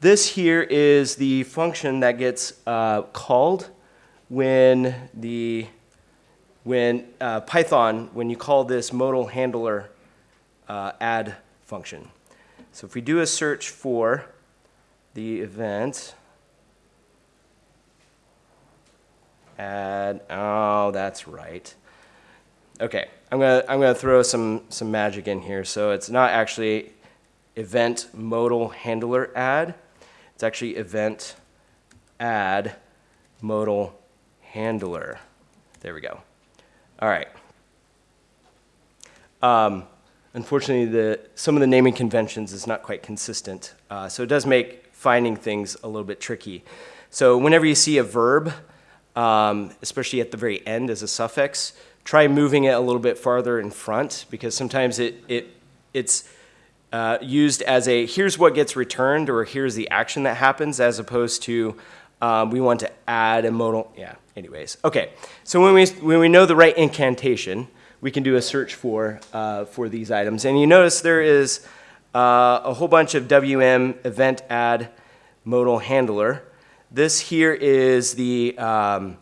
this here is the function that gets uh, called when the when uh, Python when you call this modal handler uh, add function. So if we do a search for the event add oh that's right. Okay i'm gonna i'm gonna throw some some magic in here. So it's not actually event modal handler add it's actually event add modal handler. There we go. All right. Um, unfortunately the some of the naming conventions is not quite consistent uh, so it does make finding things a little bit tricky. So whenever you see a verb, um, especially at the very end as a suffix, try moving it a little bit farther in front because sometimes it, it, it's uh, used as a here's what gets returned or here's the action that happens as opposed to um, we want to add a modal, yeah, anyways. Okay, so when we, when we know the right incantation, we can do a search for, uh, for these items. And you notice there is uh, a whole bunch of WM event add modal handler. This here is the, um,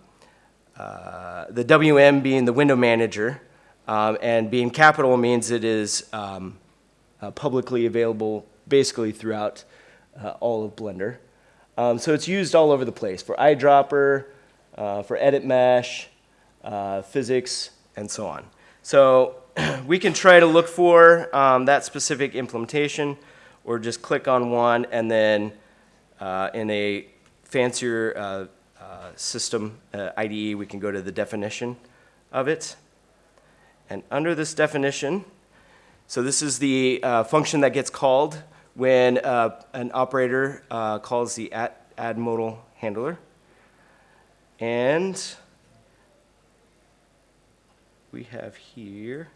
uh, the WM being the window manager, um, and being capital means it is um, uh, publicly available basically throughout uh, all of Blender. Um, so it's used all over the place for eyedropper, uh, for edit mesh, uh, physics, and so on. So we can try to look for um, that specific implementation or just click on one and then uh, in a fancier uh, system IDE, we can go to the definition of it. And under this definition, so this is the uh, function that gets called when uh, an operator calls the add modal handler. And we have here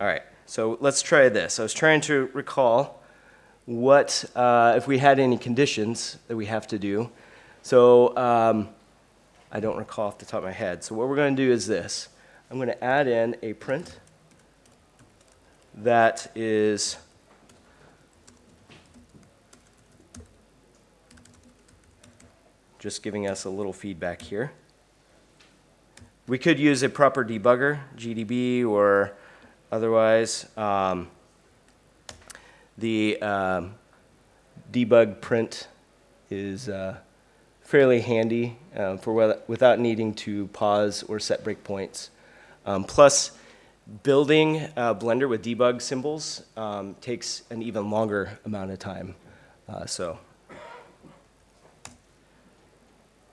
All right, so let's try this. I was trying to recall what, uh, if we had any conditions that we have to do. So um, I don't recall off the top of my head. So what we're going to do is this. I'm going to add in a print that is just giving us a little feedback here. We could use a proper debugger, GDB, or Otherwise, um, the um, debug print is uh, fairly handy um, for without needing to pause or set breakpoints. Um, plus, building Blender with debug symbols um, takes an even longer amount of time. Uh, so,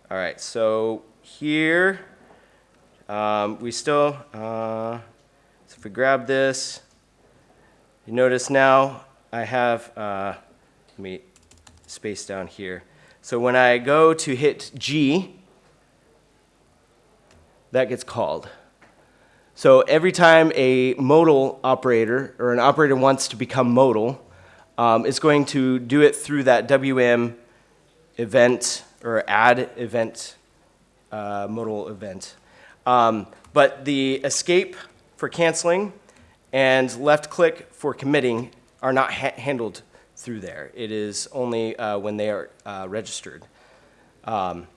all right, so here um, we still, uh, so if we grab this, you notice now I have, uh, let me space down here. So when I go to hit G, that gets called. So every time a modal operator or an operator wants to become modal, um, it's going to do it through that WM event or add event, uh, modal event. Um, but the escape for canceling and left click for committing are not ha- handled through there. It is only uh, when they are uh, registered. Um,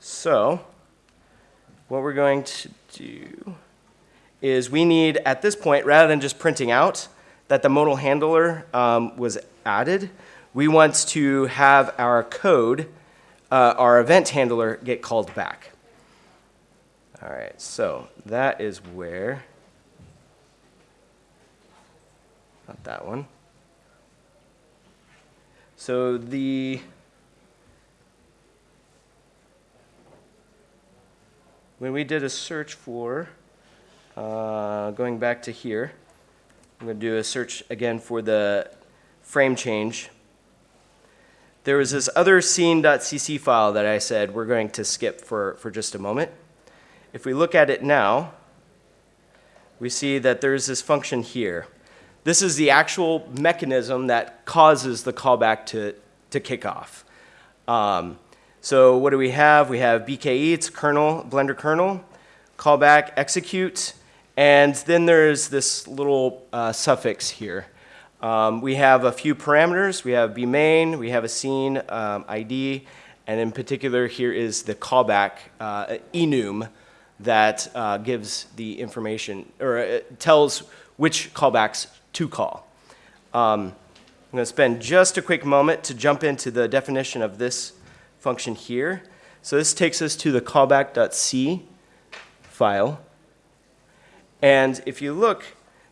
so, what we're going to do is we need, at this point, rather than just printing out that the modal handler um, was added, we want to have our code, uh, our event handler, get called back. All right, so that is where, not that one. So the, when we did a search for, uh, going back to here, I'm going to do a search again for the frame change. There was this other scene.cc file that I said we're going to skip for, for just a moment. If we look at it now, we see that there's this function here. This is the actual mechanism that causes the callback to, to kick off. Um, so what do we have? We have BKE, it's kernel, Blender kernel, callback, execute, and then there's this little uh, suffix here. Um, we have a few parameters. We have bmain, we have a scene um, ID, and in particular here is the callback uh, enum that uh, gives the information, or it tells which callbacks to call. Um, I'm going to spend just a quick moment to jump into the definition of this function here. So this takes us to the callback.c file. And if you look,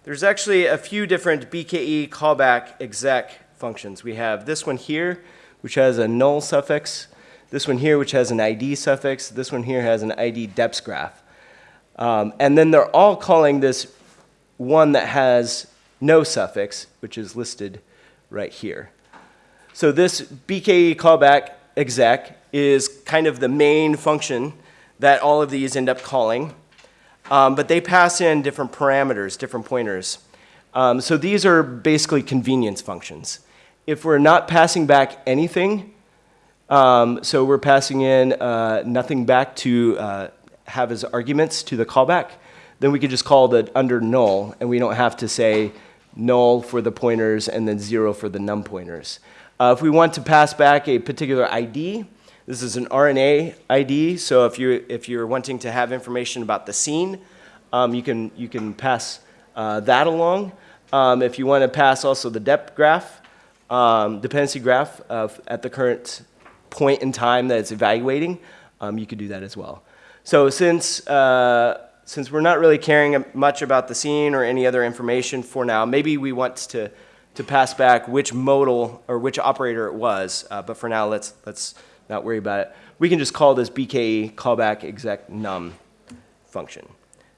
there's actually a few different BKE callback exec functions. We have this one here, which has a null suffix, this one here, which has an ID suffix, this one here has an ID depth graph. Um, and then they're all calling this one that has no suffix, which is listed right here. So this BKE callback exec is kind of the main function that all of these end up calling. Um, but they pass in different parameters, different pointers. Um, so these are basically convenience functions. If we're not passing back anything, um, so we're passing in uh, nothing back to uh, have as arguments to the callback, then we could just call the under null, and we don't have to say null for the pointers and then zero for the num pointers. Uh, if we want to pass back a particular ID, this is an RNA ID, so if you're, if you're wanting to have information about the scene, um, you, can, you can pass uh, that along. Um, if you want to pass also the depth graph, um, dependency graph of, at the current point in time that it's evaluating, um, you could do that as well. So since, uh, since we're not really caring much about the scene or any other information for now, maybe we want to, to pass back which modal or which operator it was, uh, but for now let's, let's not worry about it. We can just call this BKE callback exec num function.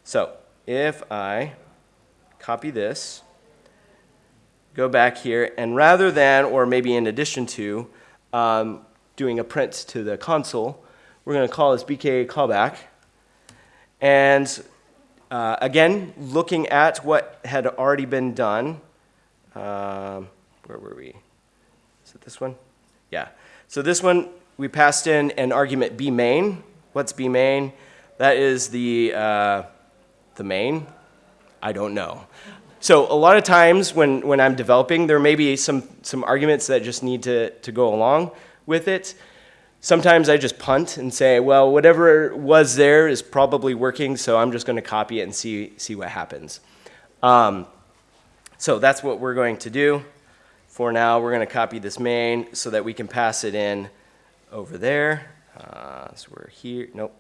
So if I copy this, go back here, and rather than, or maybe in addition to, um, doing a print to the console, we're going to call this BKA callback. And uh, again, looking at what had already been done. Um, where were we? Is it this one? Yeah. So this one, we passed in an argument b main. What's b main? That is the, uh, the main. I don't know. So a lot of times when, when I'm developing, there may be some, some arguments that just need to, to go along with it. Sometimes I just punt and say, well, whatever was there is probably working, so I'm just going to copy it and see, see what happens. Um, so that's what we're going to do. For now, we're going to copy this main so that we can pass it in over there. Uh, so we're here. Nope.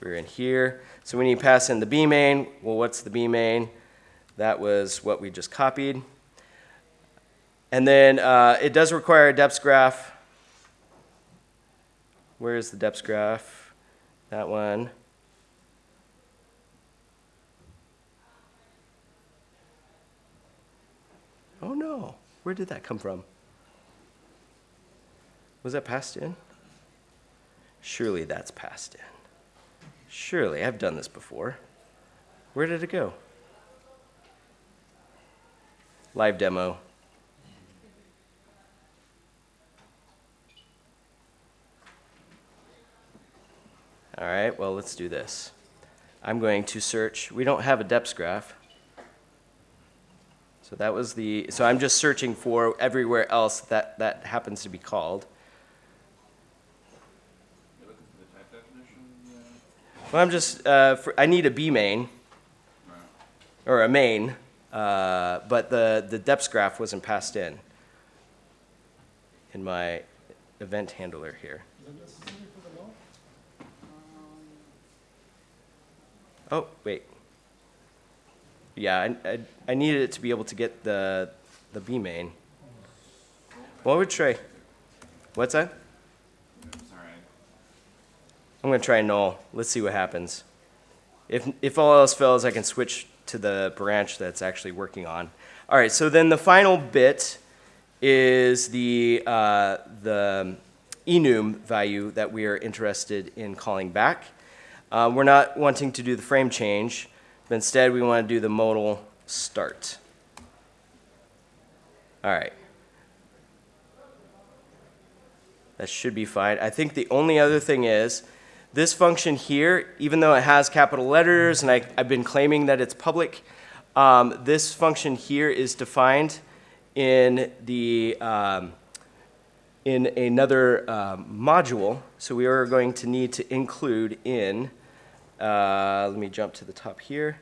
We're in here. So when you pass in the B main, well, what's the B main? That was what we just copied. And then uh, it does require a depth graph Where's the depth graph? That one. Oh no, where did that come from? Was that passed in? Surely that's passed in. Surely, I've done this before. Where did it go? Live demo. All right, well, let's do this. I'm going to search, we don't have a depth graph. So that was the, so I'm just searching for everywhere else that that happens to be called. Well, I'm just, uh, for, I need a B main, or a main, uh, but the, the depth graph wasn't passed in in my event handler here. Oh, wait. Yeah, I, I, I needed it to be able to get the, the B main. What would try? What's that? I'm gonna try null. Let's see what happens. If, if all else fails, I can switch to the branch that's actually working on. All right, so then the final bit is the, uh, the enum value that we are interested in calling back. Uh, we're not wanting to do the frame change, but instead we want to do the modal start. All right. That should be fine. I think the only other thing is, this function here, even though it has capital letters, and I, I've been claiming that it's public, um, this function here is defined in the, um, in another um, module. So we are going to need to include in, uh, let me jump to the top here.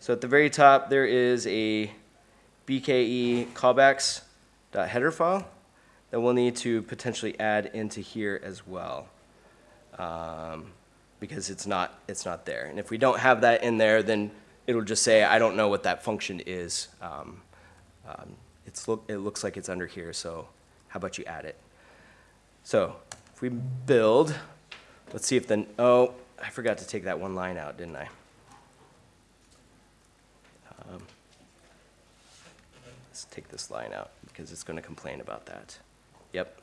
So at the very top, there is a BKE callbacks.header file that we'll need to potentially add into here as well. Um, because it's not, it's not there. And if we don't have that in there, then it'll just say, I don't know what that function is. Um, um, it's look, it looks like it's under here, so how about you add it? So if we build, let's see if the, oh, I forgot to take that one line out, didn't I? Um, Let's take this line out because it's going to complain about that. Yep.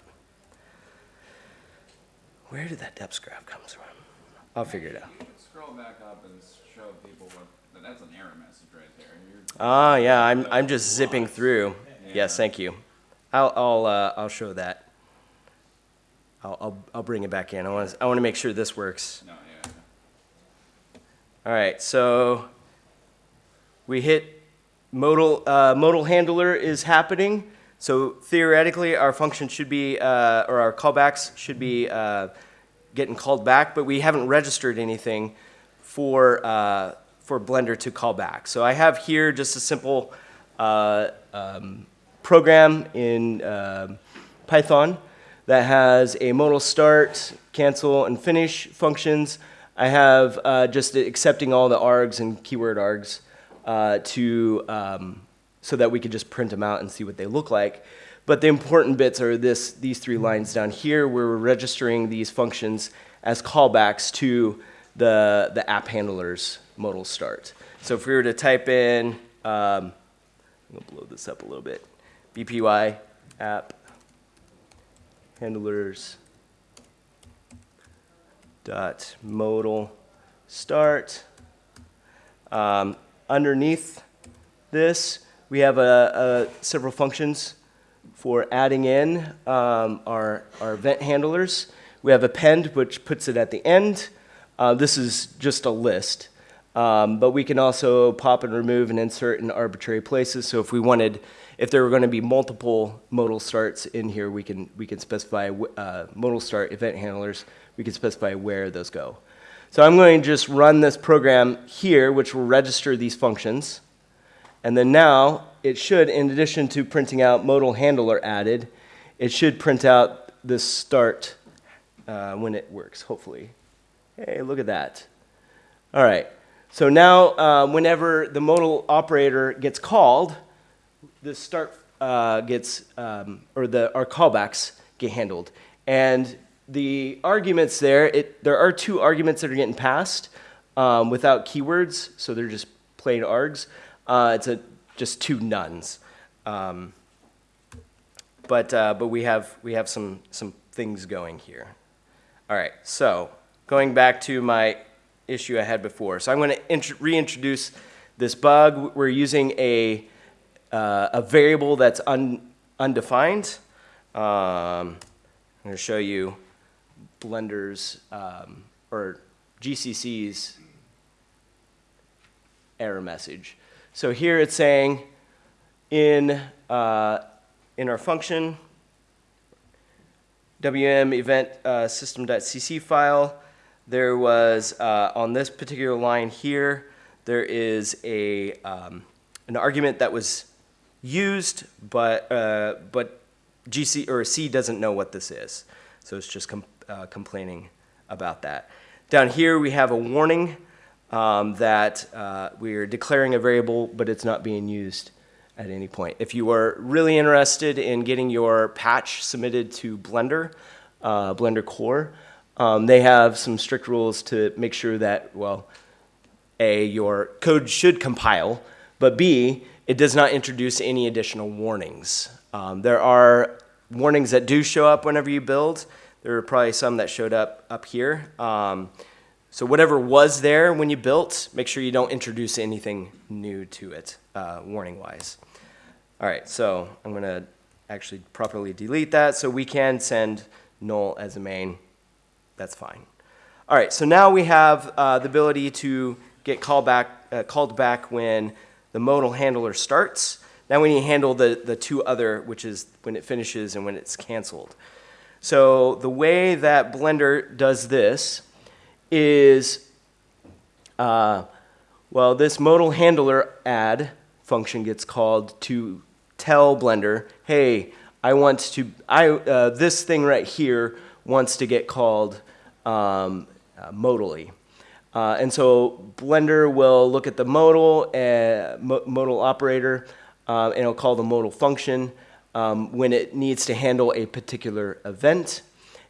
Where did that depth graph comes from? I'll figure it out. Scroll back up and show people what, that's an error message right there. You're, Ah, yeah, I'm, I'm just zipping through. Yes, thank you. I'll, I'll, uh, I'll show that. I'll, I'll, I'll bring it back in. I want to, I want to make sure this works. no, yeah. All right, so we hit modal, uh, modal handler is happening. So theoretically, our function should be, uh, or our callbacks should be uh, getting called back, but we haven't registered anything for, uh, for Blender to call back. So I have here just a simple uh, um, program in um Python that has a modal start, cancel, and finish functions. I have uh, just accepting all the args and keyword args uh, to um, so that we could just print them out and see what they look like. But the important bits are this, these three lines down here where we're registering these functions as callbacks to the, the app handler's modal start. So if we were to type in, um, I'm gonna blow this up a little bit, BPY app handlers dot modal start. Um, underneath this, we have a, several functions for adding in um, our, our event handlers. We have append, which puts it at the end. Uh, this is just a list. Um, but we can also pop and remove and insert in arbitrary places. So if we wanted, if there were going to be multiple modal starts in here, we can, we can specify uh, modal start event handlers. We can specify where those go. So I'm going to just run this program here, which will register these functions. And then now it should, in addition to printing out modal handler added, it should print out this start uh, when it works, hopefully. Hey, look at that. All right. So now, uh, whenever the modal operator gets called, the start uh, gets, um, or the our callbacks get handled, and the arguments there, it, there are two arguments that are getting passed um, without keywords, so they're just plain args. Uh, it's a just two Nones, um, but uh, but we have we have some some things going here. All right, so going back to my issue I had before. So I'm going to int- reintroduce this bug. We're using a, uh, a variable that's un- undefined. Um, I'm going to show you Blender's um, or GCC's error message. So here it's saying in, uh, in our function, WM event uh, system.cc file, there was, uh, on this particular line here, there is a, um, an argument that was used, but, uh, but GC or C doesn't know what this is. So it's just com- uh, complaining about that. Down here, we have a warning um, that uh, we're declaring a variable, but it's not being used at any point. If you are really interested in getting your patch submitted to Blender, uh, Blender Core, um, they have some strict rules to make sure that, well, A, your code should compile, but B, it does not introduce any additional warnings. Um, there are warnings that do show up whenever you build. There are probably some that showed up up here. Um, so whatever was there when you built, make sure you don't introduce anything new to it, uh, warning-wise. All right, so I'm going to actually properly delete that so we can send null as a main. That's fine. All right, so now we have uh, the ability to get called back, uh, called back when the modal handler starts. Now we need to handle the, the two other, which is when it finishes and when it's canceled. So the way that Blender does this is, uh, well, this modal handler add function gets called to tell Blender, hey, I want to, I, uh, this thing right here wants to get called um, uh, modally. Uh, and so Blender will look at the modal, uh, modal operator, uh, and it'll call the modal function um, when it needs to handle a particular event.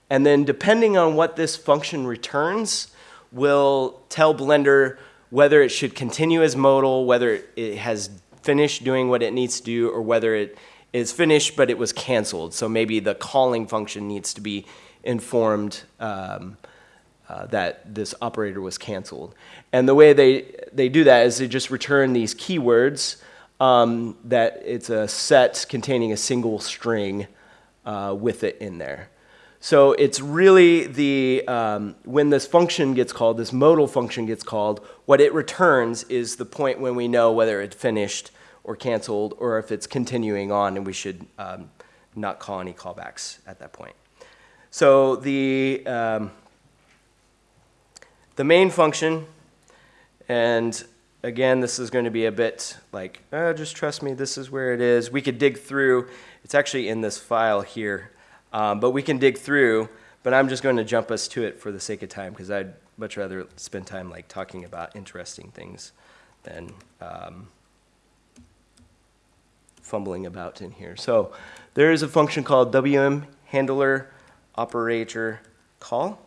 And then depending on what this function returns, will tell Blender whether it should continue as modal, whether it has finished doing what it needs to do, or whether it is finished but it was canceled. So maybe the calling function needs to be informed um, uh, that this operator was canceled. And the way they, they do that is they just return these keywords um, that it's a set containing a single string uh, with it in there. So it's really the, um, when this function gets called, this modal function gets called, what it returns is the point when we know whether it finished or canceled or if it's continuing on and we should um, not call any callbacks at that point. So the, um, the main function, and again, this is going to be a bit like, oh, just trust me, this is where it is. We could dig through, it's actually in this file here, um, but we can dig through, but I'm just going to jump us to it for the sake of time because I'd much rather spend time like talking about interesting things than um, fumbling about in here. So there is a function called WM handler operator call.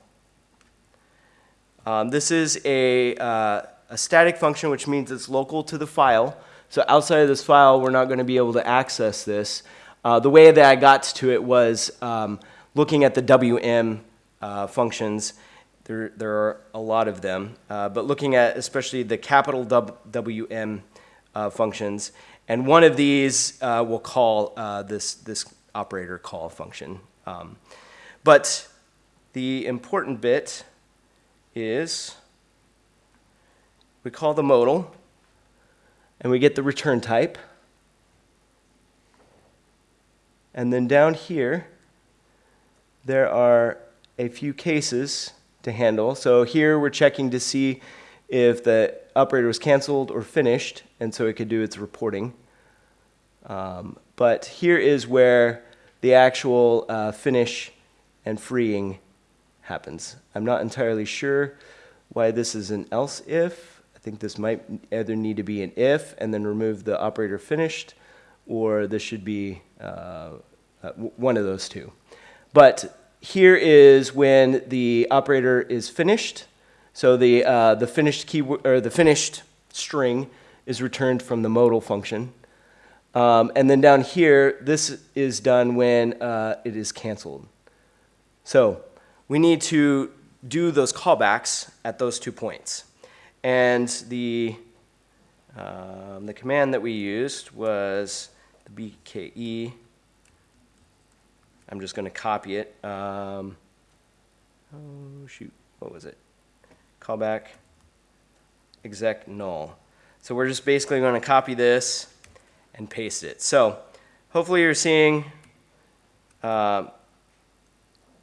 Um, this is a, uh, a static function, which means it's local to the file. So outside of this file, we're not going to be able to access this. Uh, the way that I got to it was um, looking at the WM uh, functions. There, there are a lot of them, uh, but looking at especially the capital WM uh, functions, and one of these uh, will call this, this operator call function. Um, but the important bit is we call the modal, and we get the return type. And then down here, there are a few cases to handle. So here we're checking to see if the operator was canceled or finished, and so it could do its reporting. Um, but here is where the actual uh, finish and freeing happens. I'm not entirely sure why this is an else if. I think this might either need to be an if and then remove the operator finished, or this should be uh, uh, one of those two. But here is when the operator is finished. So the, uh, the finished key or the finished string is returned from the modal function. Um, and then down here, this is done when uh, it is canceled. So we need to do those callbacks at those two points. And the, um, the command that we used was the BKE. I'm just going to copy it. Um, oh, shoot. What was it? Callback exec null. So we're just basically going to copy this and paste it. So hopefully you're seeing uh,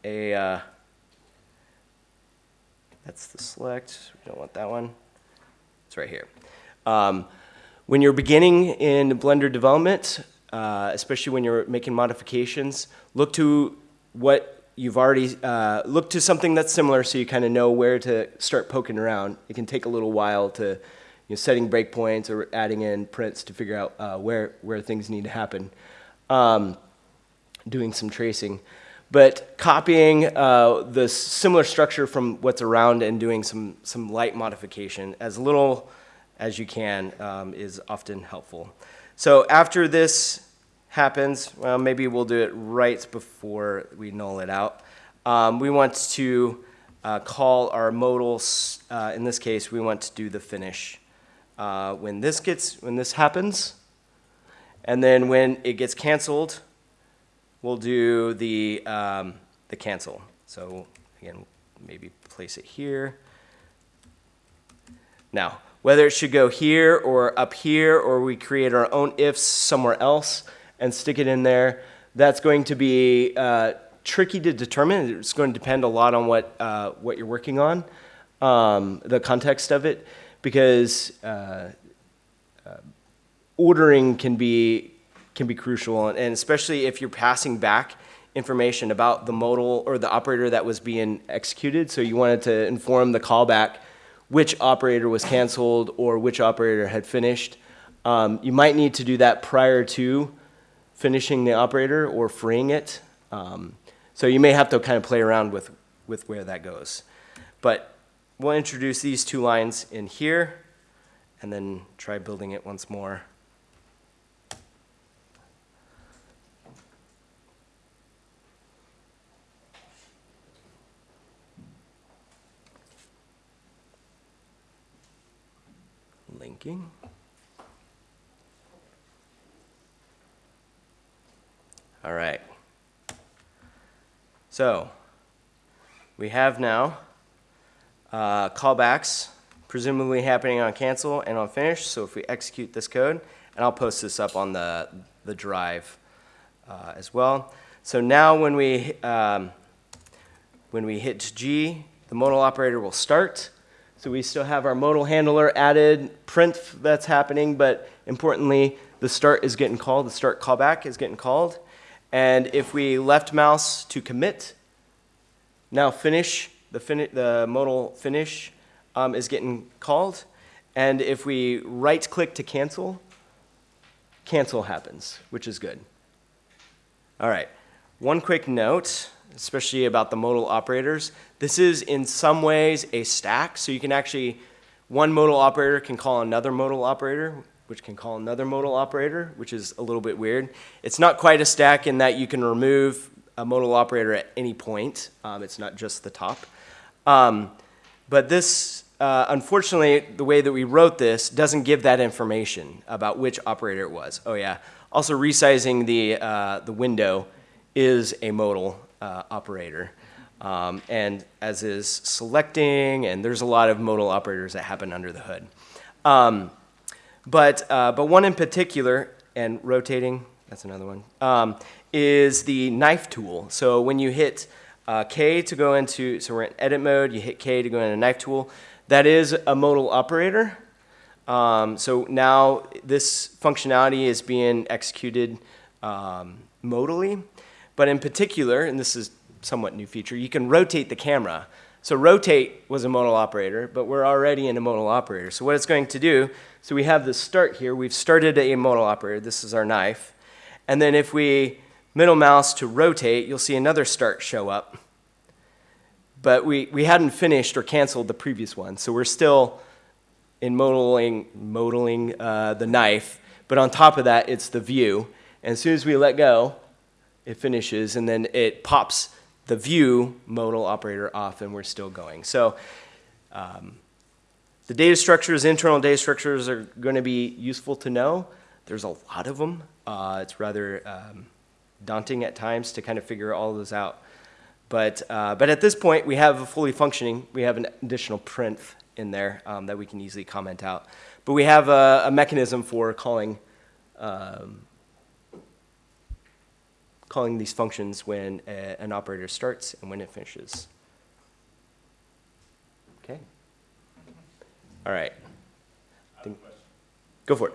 a, uh, that's the select, we don't want that one. It's right here. Um, when you're beginning in Blender development, uh, especially when you're making modifications, look to what you've already, uh, look to something that's similar so you kind of know where to start poking around. It can take a little while to, you know, setting breakpoints or adding in prints to figure out uh, where, where things need to happen. Um, doing some tracing. But copying uh, the similar structure from what's around and doing some, some light modification as little as you can um, is often helpful. So after this happens, well, maybe we'll do it right before we null it out. Um, we want to uh, call our modals, uh, in this case, we want to do the finish. Uh, when this gets, when this happens, and then when it gets canceled, we'll do the, um, the cancel. So again, maybe place it here. Now, whether it should go here or up here, or we create our own ifs somewhere else and stick it in there, that's going to be uh, tricky to determine. It's going to depend a lot on what, uh, what you're working on, um, the context of it, because uh, uh ordering can be can be crucial, and especially if you're passing back information about the modal or the operator that was being executed. So you wanted to inform the callback which operator was canceled or which operator had finished. Um, you might need to do that prior to finishing the operator or freeing it. Um, so you may have to kind of play around with, with where that goes. But we'll introduce these two lines in here and then try building it once more. All right. So we have now uh, callbacks presumably happening on cancel and on finish. So if we execute this code, and I'll post this up on the, the drive uh, as well. So now when we, um, when we hit G, the modal operator will start. So we still have our modal handler added, print that's happening, but importantly, the start is getting called, the start callback is getting called. And if we left mouse to commit, now finish, the, fin the modal finish um, is getting called. And if we right click to cancel, cancel happens, which is good. All right, one quick note especially about the modal operators. This is in some ways a stack, so you can actually, one modal operator can call another modal operator, which can call another modal operator, which is a little bit weird. It's not quite a stack in that you can remove a modal operator at any point. Um, it's not just the top. Um, but this, uh, unfortunately, the way that we wrote this doesn't give that information about which operator it was. Oh yeah. Also resizing the, uh, the window is a modal uh, operator. Um, and as is selecting, and there's a lot of modal operators that happen under the hood. Um, but, uh, but one in particular, and rotating, that's another one, um, is the knife tool. So when you hit uh, K to go into, so we're in edit mode, you hit K to go into knife tool, that is a modal operator. Um, so now this functionality is being executed um, modally. But in particular, and this is somewhat new feature, you can rotate the camera. So rotate was a modal operator, but we're already in a modal operator. So what it's going to do, so we have the start here. We've started a modal operator. This is our knife. And then if we middle mouse to rotate, you'll see another start show up. But we, we hadn't finished or canceled the previous one. So we're still in modeling, modeling uh, the knife. But on top of that, it's the view. And as soon as we let go, it finishes, and then it pops the view modal operator off and we're still going. So um, the data structures, internal data structures are going to be useful to know. There's a lot of them. Uh, it's rather um, daunting at times to kind of figure all those out. But, uh, but at this point, we have a fully functioning, we have an additional print in there um, that we can easily comment out. But we have a, a mechanism for calling, um, calling these functions when a, an operator starts and when it finishes. Okay. All right. I have a question. Go for it.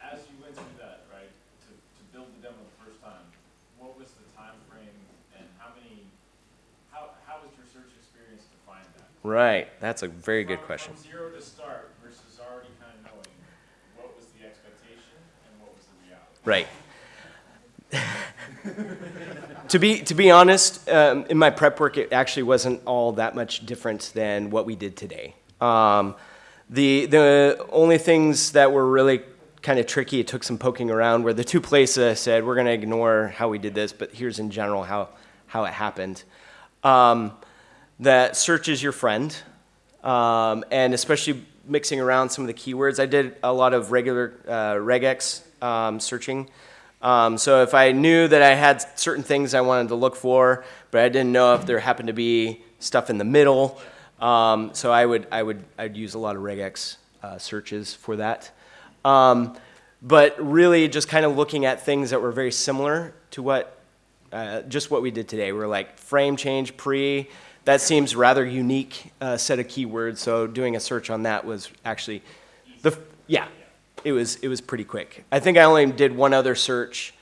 As you went through that, right, to, to build the demo the first time, what was the time frame and how many, how, how was your search experience to find that? Right. That's a very good question. From zero to start versus already kind of knowing, what was the expectation and what was the reality? Right. to be to be honest, um, in my prep work, it actually wasn't all that much different than what we did today. Um, the the only things that were really kind of tricky, it took some poking around, were the two places I said we're going to ignore how we did this, but here's in general how how it happened. Um, that search is your friend, um, and especially mixing around some of the keywords. I did a lot of regular uh, regex um, searching. Um, so if I knew that I had certain things I wanted to look for, but I didn't know if there happened to be stuff in the middle, um, so I would I would I'd use a lot of regex uh, searches for that. Um, but really, just kind of looking at things that were very similar to what uh, just what we did today. We're like frame change pre. That seems rather unique uh, set of keywords. So doing a search on that was actually the yeah, it was it was pretty quick. I think I only did one other search.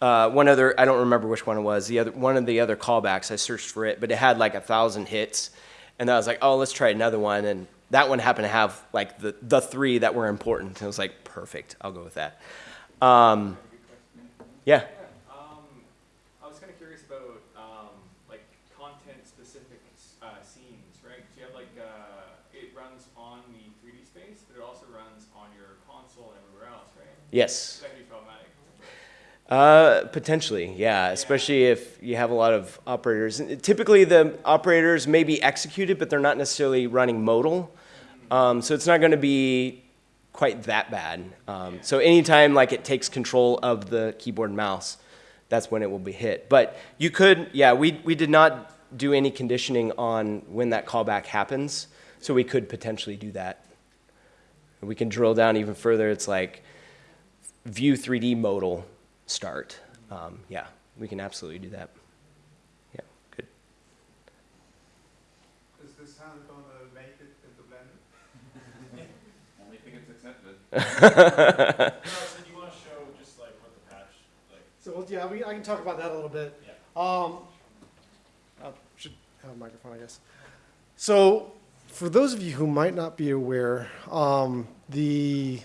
Uh, one other I don't remember which one it was. The other one of the other callbacks I searched for it, but it had like a thousand hits, and I was like, oh, let's try another one. And that one happened to have like the the three that were important. And I was like, perfect, I'll go with that. Um, yeah. I was kind of curious about like content-specific scenes, right? 'Cause you have like it runs on the 3D space, but it also runs on and everywhere else, right? Yes. That could be problematic. Uh, potentially, yeah. Especially if you have a lot of operators. Typically, the operators may be executed, but they're not necessarily running modal. Um, so it's not going to be quite that bad. Um, so anytime like it takes control of the keyboard and mouse, that's when it will be hit. But you could, yeah. We we did not do any conditioning on when that callback happens, so we could potentially do that. We can drill down even further. It's like view 3D modal start. Um, yeah, we can absolutely do that. Yeah, good. Is this sound gonna make it into Blender? Only if it gets accepted. No, so you want to show just like what the patch, like, So yeah, we, I can talk about that a little bit. Yeah. Um, I should have a microphone, I guess. So, for those of you who might not be aware, um, the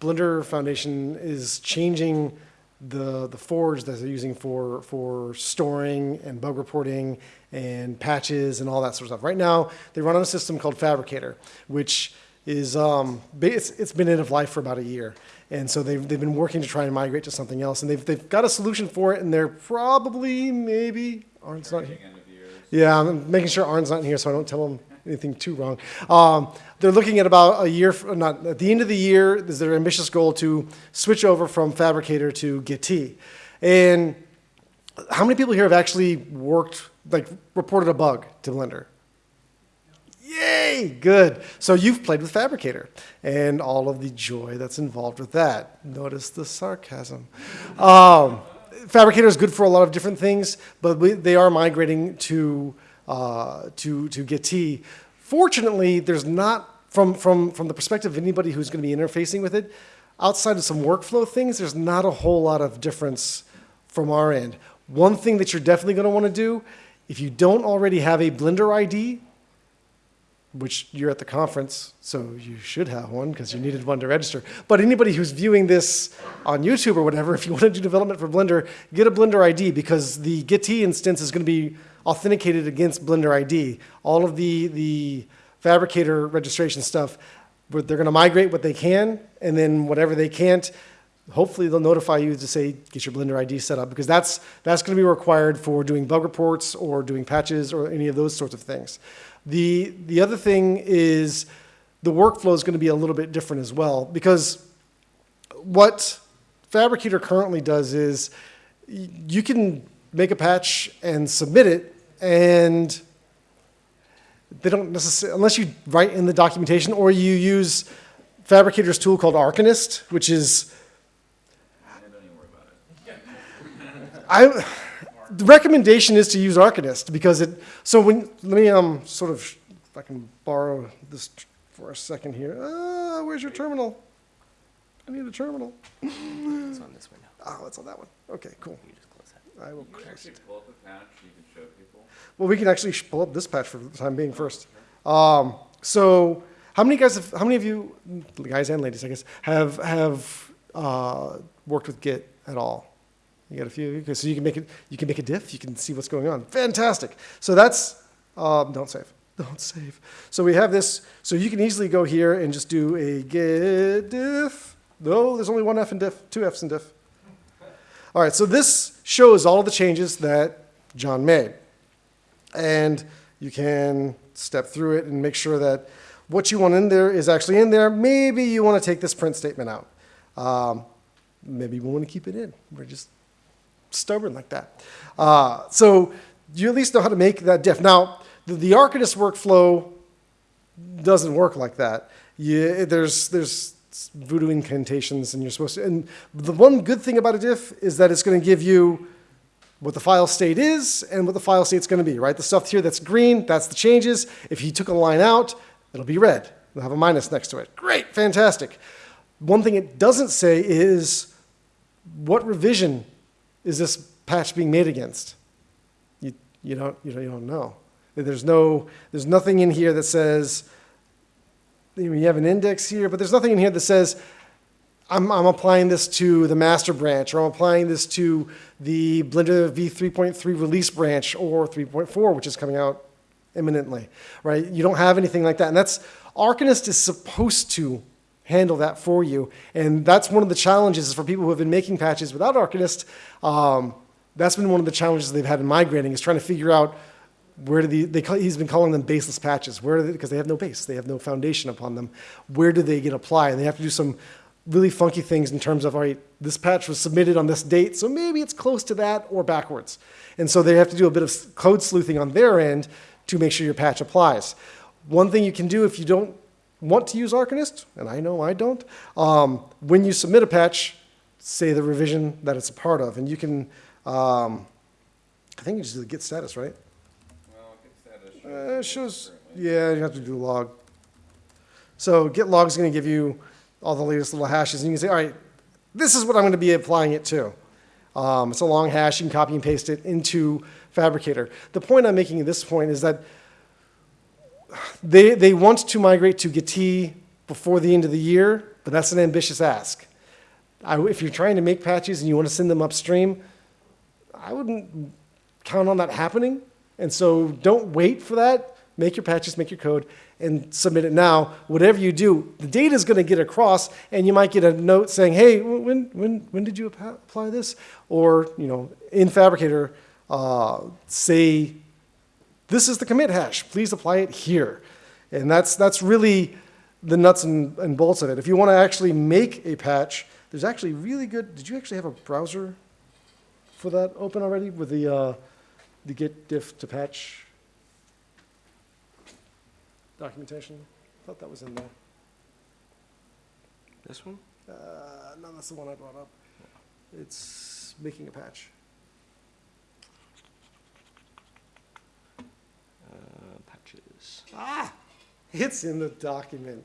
Blender Foundation is changing the the forge that they're using for for storing and bug reporting and patches and all that sort of stuff. Right now, they run on a system called Phabricator, which is um, it's, it's been end of life for about a year, and so they've they've been working to try and migrate to something else, and they've they've got a solution for it, and they're probably maybe Arn's not here. End of years. Yeah, I'm making sure Arn's not in here so I don't tell him anything too wrong. Um, they're looking at about a year, not at the end of the year, is their ambitious goal to switch over from Phabricator to Git. And how many people here have actually worked, like, reported a bug to Blender? Yay, good. So you've played with Phabricator and all of the joy that's involved with that. Notice the sarcasm. Um, Phabricator is good for a lot of different things, but we, they are migrating to uh, to to Git. Fortunately, there's not from from from the perspective of anybody who's going to be interfacing with it. Outside of some workflow things, there's not a whole lot of difference from our end. One thing that you're definitely going to want to do, if you don't already have a Blender ID, which you're at the conference, so you should have one because you needed one to register. But anybody who's viewing this on YouTube or whatever, if you want to do development for Blender, get a Blender ID because the Git instance is going to be authenticated against Blender ID. All of the, the Phabricator registration stuff, but they're going to migrate what they can, and then whatever they can't, hopefully they'll notify you to say, get your Blender ID set up, because that's, that's gonna be required for doing bug reports or doing patches or any of those sorts of things. The, the other thing is, the workflow is gonna be a little bit different as well, because what Phabricator currently does is, you can make a patch and submit it, and they don't necessarily, unless you write in the documentation or you use Phabricator's tool called Arcanist, which is, Yeah, don't even worry about it. I, the recommendation is to use Arcanist because it, so when, let me, um, sort of, if I can borrow this for a second here. Uh, where's your terminal? I need a terminal. It's on this window. Oh, it's on that one. Okay, cool. You just close that. I will Can you close actually it. pull up a patch you can show people? Well, we can actually pull up this patch for the time being first. Um, so, how many guys have, how many of you, guys and ladies, I guess, have, have, uh, worked with Git at all? You got a few? 'Cause So you can make it, you can make a diff, you can see what's going on. Fantastic. So that's, um, don't save, don't save. So we have this, so you can easily go here and just do a git diff. No, there's only one F in diff, two Fs in diff. All right, so this shows all the changes that John made. And you can step through it and make sure that what you want in there is actually in there. Maybe you want to take this print statement out. Um, maybe we want to keep it in. We're just stubborn like that. Uh, so you at least know how to make that diff. Now, the, the workflow doesn't work like that. You, there's, there's voodoo incantations and you're supposed to, and the one good thing about a diff is that it's going to give you what the file state is and what the file state's going to be, right? The stuff here that's green, that's the changes. If you took a line out, it'll be red. It'll have a minus next to it. Great, fantastic. One thing it doesn't say is what revision is this patch being made against? You, you, don't, you, don't, you don't know. There's, no, there's nothing in here that says, you have an index here, but there's nothing in here that says, I'm, I'm applying this to the master branch, or I'm applying this to the Blender v3.3 release branch, or 3.4, which is coming out imminently, right? You don't have anything like that. And that's, Arcanist is supposed to handle that for you. And that's one of the challenges for people who have been making patches without Arcanist. Um, that's been one of the challenges they've had in migrating, is trying to figure out where do the, they he's been calling them baseless patches. Where do they, because they have no base, they have no foundation upon them. Where do they get applied? And they have to do some really funky things in terms of, all right, this patch was submitted on this date, so maybe it's close to that or backwards. And so they have to do a bit of code sleuthing on their end to make sure your patch applies. One thing you can do if you don't want to use Arcanist, and I know I don't, um, when you submit a patch, say the revision that it's a part of, and you can, um, I think you just do the git status, right? Well, get status. Uh, it shows, yeah, you have to do log. So git log is going to give you all the latest little hashes, and you can say, all right, this is what I'm going to be applying it to. Um, it's a long hash. You can copy and paste it into Phabricator. The point I'm making at this point is that they, they want to migrate to Git before the end of the year, but that's an ambitious ask. I, if you're trying to make patches and you want to send them upstream, I wouldn't count on that happening. And so don't wait for that. Make your patches, make your code, and submit it now. Whatever you do, the data is going to get across, and you might get a note saying, "Hey, when when when did you apply this?" Or you know, in Phabricator, uh, say, "This is the commit hash. Please apply it here." And that's that's really the nuts and, and bolts of it. If you want to actually make a patch, there's actually really good. Did you actually have a browser for that open already with the uh, the git diff to patch documentation? I thought that was in there. This one? Uh, no, that's the one I brought up. It's making a patch. Uh, patches. Ah, it's in the document.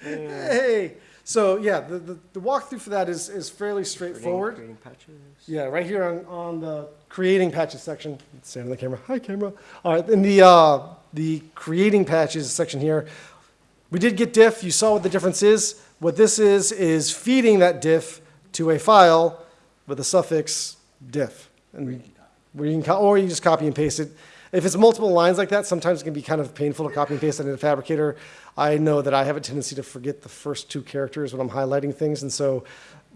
Hey, so yeah, the, the, the walkthrough for that is, is fairly straightforward. Creating, creating patches. Yeah, right here on, on the creating patches section. Stand on the camera. Hi, camera. All right, in the, uh, the creating patches section here, we did get diff. You saw what the difference is. What this is, is feeding that diff to a file with the suffix diff. And you can, or you just copy and paste it. If it's multiple lines like that, sometimes it can be kind of painful to copy and paste it in a phabricator. I know that I have a tendency to forget the first two characters when I'm highlighting things, and so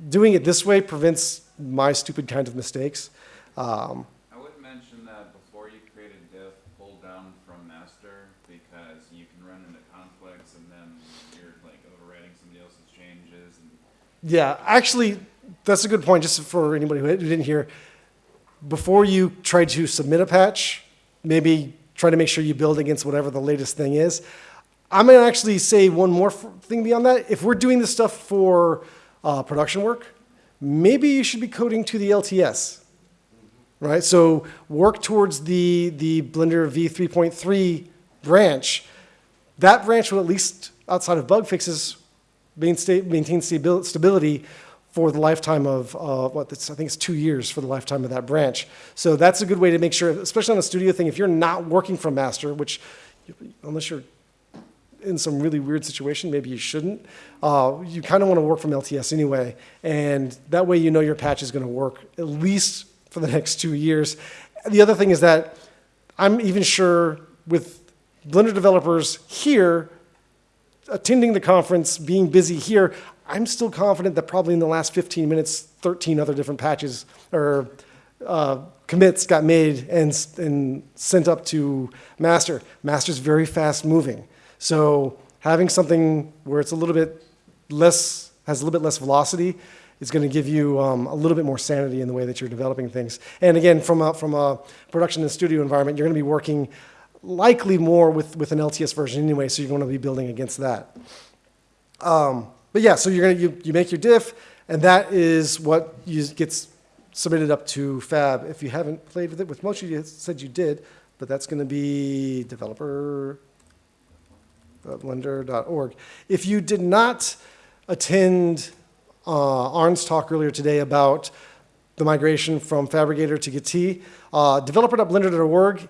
doing it this way prevents my stupid kind of mistakes. Um, I would mention that before you create a diff, pull down from master because you can run into conflicts and then you're like overwriting somebody else's changes and Yeah, actually, that's a good point, just for anybody who didn't hear. Before you try to submit a patch, maybe try to make sure you build against whatever the latest thing is. I'm gonna actually say one more thing beyond that. If we're doing this stuff for uh, production work, maybe you should be coding to the LTS, right? So work towards the, the Blender V3.3 branch. That branch will at least, outside of bug fixes, maintain, stability for the lifetime of, uh, what, I think it's two years for the lifetime of that branch. So that's a good way to make sure, especially on a studio thing, if you're not working from master, which, unless you're in some really weird situation, maybe you shouldn't, uh, you kind of want to work from LTS anyway. And that way you know your patch is going to work at least for the next two years. The other thing is that I'm even sure with Blender developers here, attending the conference, being busy here, I'm still confident that probably in the last 15 minutes, 13 other different patches or uh, commits got made and, and sent up to master. Master's very fast moving. So having something where it's a little bit less, has a little bit less velocity is going to give you um, a little bit more sanity in the way that you're developing things. And again, from a, from a production and studio environment, you're going to be working likely more with, with an LTS version anyway, so you're going to be building against that. Um, but yeah, so you're gonna you, you make your diff, and that is what you, gets submitted up to Fab. If you haven't played with it, with most of you said you did, but that's going to be developer blender.org. If you did not attend uh, Arn's talk earlier today about the migration from Phabricator to Git, uh, developer.blender.org,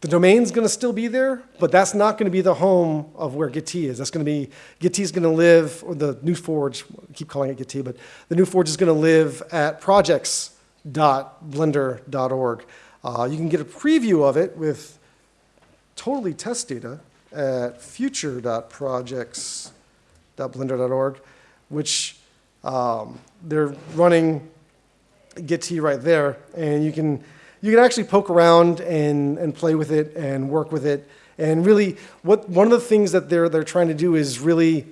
the domain's going to still be there, but that's not going to be the home of where Git is. That's going to be, Git is going to live, or the new Forge, I keep calling it Git, but the new Forge is going to live at projects.blender.org. Uh, you can get a preview of it with totally test data at future.projects.blender.org, which um, they're running Git right there, and you can you can actually poke around and, and play with it and work with it. And really, what one of the things that they're they're trying to do is really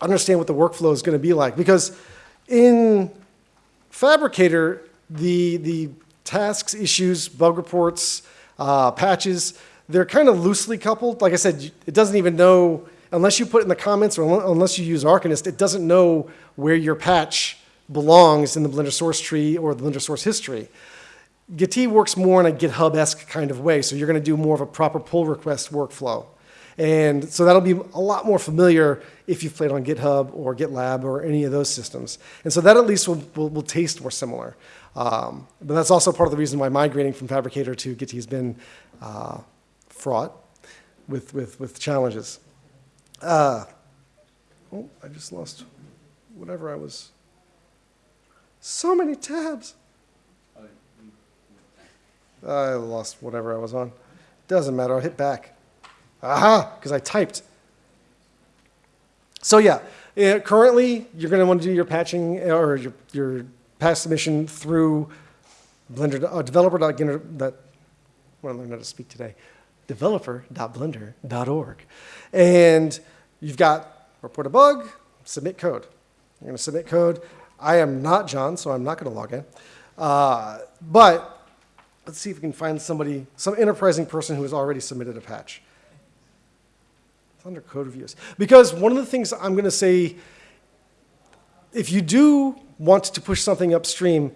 understand what the workflow is going to be like. Because in Phabricator, the the tasks, issues, bug reports, uh, patches, they're kind of loosely coupled. Like I said, it doesn't even know unless you put it in the comments or unless you use Arcanist, it doesn't know where your patch belongs in the Blender source tree or the Blender source history. Git works more in a GitHub-esque kind of way, so you're going to do more of a proper pull request workflow. And so that'll be a lot more familiar if you've played on GitHub or GitLab or any of those systems. And so that at least will, will, will taste more similar. Um, but that's also part of the reason why migrating from Phabricator to Git has been uh, fraught with, with, with challenges. Uh, oh, I just lost whatever I was. So many tabs. I lost whatever I was on. Doesn't matter, I'll hit back. Aha, because I typed. So yeah, eh, currently you're going to want to do your patching eh, or your, your patch submission through Blender, uh, developer.blender, that, I want to learn how to speak today, developer.blender.org. And you've got report a bug, submit code. You're going to submit code. I am not John, so I'm not going to log in. Uh, but let's see if we can find somebody, some enterprising person who has already submitted a patch. It's under code reviews. Because one of the things I'm going to say, if you do want to push something upstream,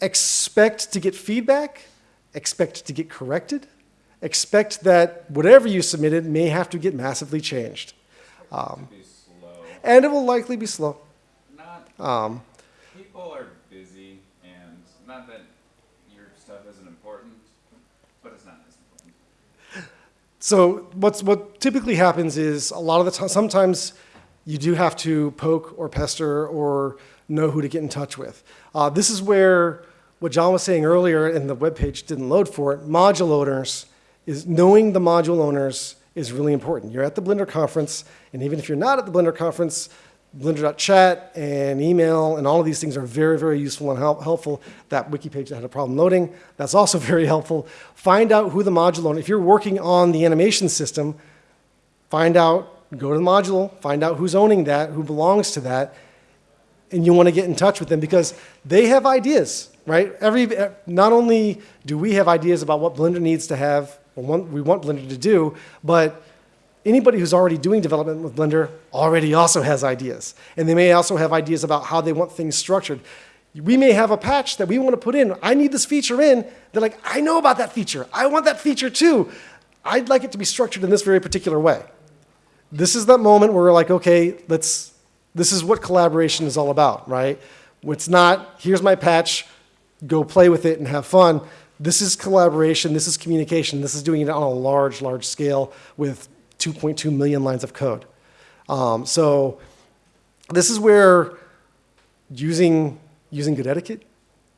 expect to get feedback, expect to get corrected, expect that whatever you submitted may have to get massively changed. Um, and it will likely be slow. Not Um, people are busy, and not that your stuff isn't important, but it's not as important. So what's what typically happens is a lot of the time, sometimes you do have to poke or pester or know who to get in touch with. Uh, this is where what John was saying earlier, and the web page didn't load for it. Module owners is knowing the module owners is really important. You're at the Blender conference, and even if you're not at the Blender conference, Blender.chat and email and all of these things are very, very useful and help, helpful. That wiki page that had a problem loading, that's also very helpful. Find out who the module owner, if you're working on the animation system, find out, go to the module, find out who's owning that, who belongs to that, and you want to get in touch with them because they have ideas, right? Every, eh, not only do we have ideas about what Blender needs to have, or what we want Blender to do, but anybody who's already doing development with Blender already also has ideas. And they may also have ideas about how they want things structured. We may have a patch that we want to put in. I need this feature in. They're like, I know about that feature. I want that feature too. I'd like it to be structured in this very particular way. This is that moment where we're like, okay, let's, this is what collaboration is all about, right? It's not, here's my patch, go play with it and have fun. This is collaboration, this is communication, this is doing it on a large, large scale with 2.2 million lines of code. Um, so this is where using, using good etiquette,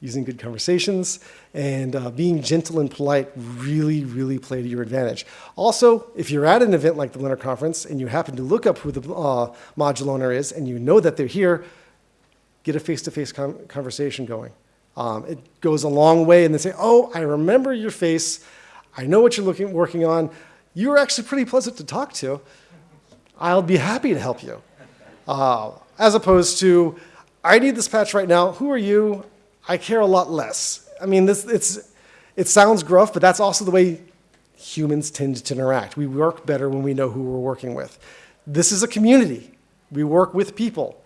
using good conversations, and uh, being gentle and polite really, really play to your advantage. Also, if you're at an event like the Blender Conference and you happen to look up who the uh, module owner is and you know that they're here, get a face-to-face con conversation going. Um, it goes a long way and they say, oh, I remember your face. I know what you're looking, working on. You're actually pretty pleasant to talk to. I'll be happy to help you. Uh, as opposed to, I need this patch right now. Who are you? I care a lot less. I mean, this, it's, it sounds gruff, but that's also the way humans tend to interact. We work better when we know who we're working with. This is a community. We work with people.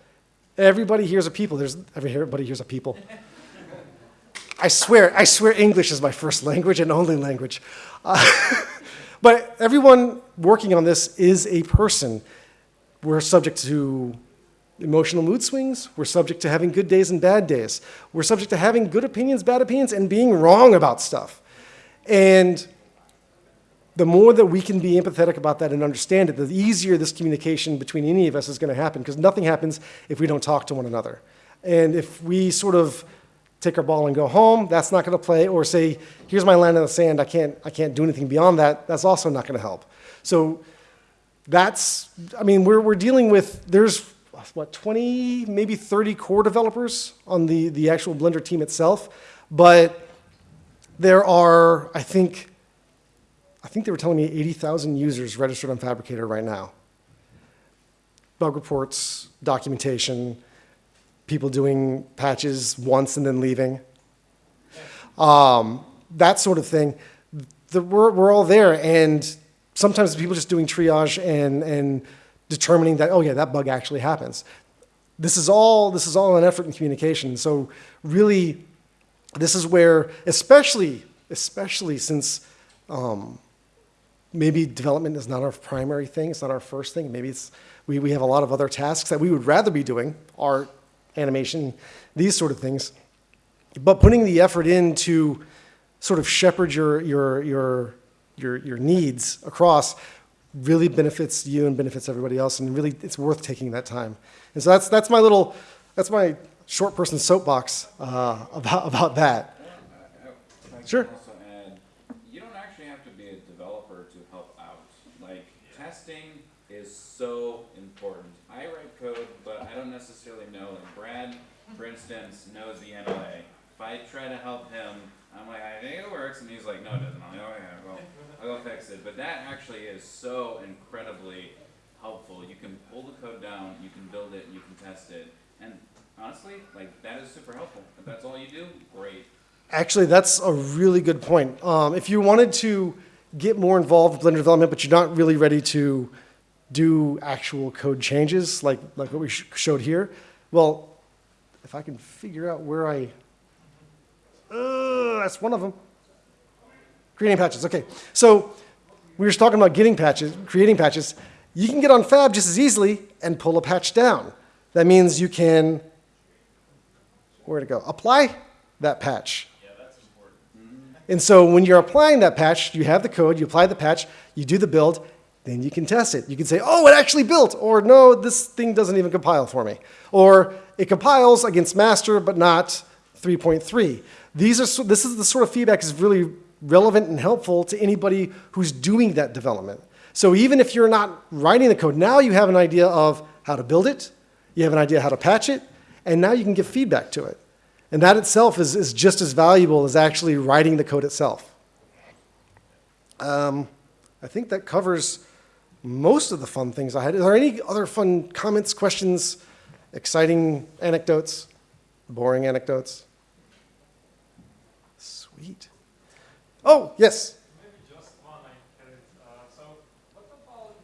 Everybody here's a people. There's, everybody here's a people. I swear, I swear English is my first language and only language. Uh, but everyone working on this is a person. We're subject to emotional mood swings. We're subject to having good days and bad days. We're subject to having good opinions, bad opinions, and being wrong about stuff. And the more that we can be empathetic about that and understand it, the easier this communication between any of us is going to happen because nothing happens if we don't talk to one another. And if we sort of take our ball and go home, that's not going to play, or say, here's my line in the sand, I can't, I can't do anything beyond that, that's also not going to help. So that's, I mean, we're, we're dealing with, there's what, 20, maybe 30 core developers on the, the actual Blender team itself, but there are, I think, I think they were telling me 80,000 users registered on Phabricator right now. Bug reports, documentation, people doing patches once and then leaving, um, that sort of thing. The, we're, we're all there, and sometimes people just doing triage and, and determining that, oh yeah, that bug actually happens. This is all, this is all an effort in communication. So really, this is where, especially, especially since um, maybe development is not our primary thing, it's not our first thing, maybe it's, we, we have a lot of other tasks that we would rather be doing, art, animation, these sort of things. But putting the effort in to sort of shepherd your, your, your, your, your needs across really benefits you and benefits everybody else, and really it's worth taking that time. And so that's, that's my little, that's my short person soapbox uh, about, about that. Sure. Also add, you don't actually have to be a developer to help out. Like, testing is so important. I write code, but I don't necessarily know, like Brad, for instance, knows the NLA. If I try to help him, I'm like, I think it works, and he's like, no, it doesn't. I'm like, oh yeah, well, I'll go fix it. But that actually is so incredibly helpful. You can pull the code down, you can build it, you can test it, and honestly, like that is super helpful. If that's all you do, great. Actually, that's a really good point. Um, if you wanted to get more involved with Blender development, but you're not really ready to do actual code changes, like, like what we sh showed here, well, if I can figure out where I, uh, that's one of them. Creating patches, okay. So we were just talking about getting patches, creating patches. You can get on Fab just as easily and pull a patch down. That means you can, where to go? Apply that patch. Yeah, that's important. And so when you're applying that patch, you have the code, you apply the patch, you do the build, then you can test it. You can say, oh, it actually built, or no, this thing doesn't even compile for me. Or it compiles against master, but not 3.3. These are, this is the sort of feedback is really relevant and helpful to anybody who's doing that development. So even if you're not writing the code, now you have an idea of how to build it, you have an idea how to patch it, and now you can give feedback to it. And that itself is, is just as valuable as actually writing the code itself. Um, I think that covers most of the fun things I had. Are there any other fun comments, questions, exciting anecdotes, boring anecdotes? Sweet. Oh, yes. Maybe just one I had it. Uh, so what about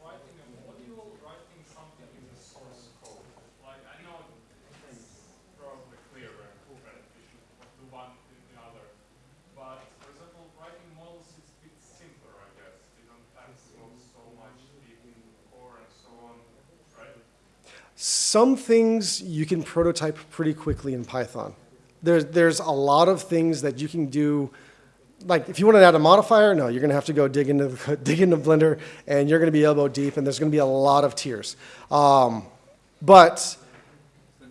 writing a module, writing something in the source code? Like I know it's probably clearer and beneficial to do one than the other. But for example, writing models is a bit simpler, I guess. You don't have to go so much deep in core and so on, right? Some things you can prototype pretty quickly in Python. There's, there's a lot of things that you can do. Like if you want to add a modifier, no, you're going to have to go dig into, dig into Blender and you're going to be elbow deep and there's going to be a lot of tears. Um, but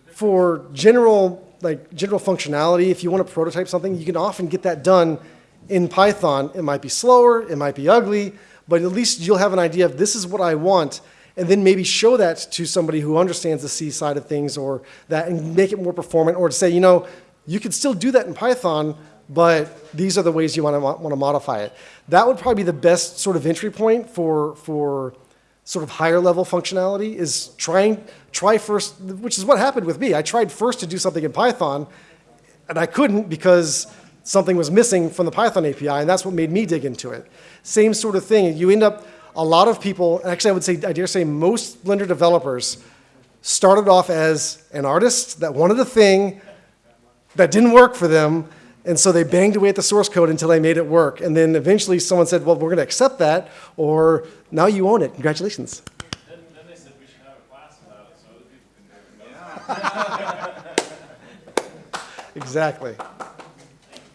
for general, like general functionality, if you want to prototype something, you can often get that done in Python. It might be slower, it might be ugly, but at least you'll have an idea of this is what I want, and then maybe show that to somebody who understands the C side of things or that and make it more performant, or to say, you know, you could still do that in Python, but these are the ways you want to, want to modify it. That would probably be the best sort of entry point for, for sort of higher level functionality is trying, try first, which is what happened with me. I tried first to do something in Python, and I couldn't because something was missing from the Python API, and that's what made me dig into it. Same sort of thing. You end up, a lot of people, actually I would say, I dare say most Blender developers started off as an artist that wanted a thing that didn't work for them, and so they banged away at the source code until they made it work. And then eventually someone said, well, we're going to accept that, or now you own it. Congratulations. Then, then they said we should have a class about it so other people can do it. Exactly.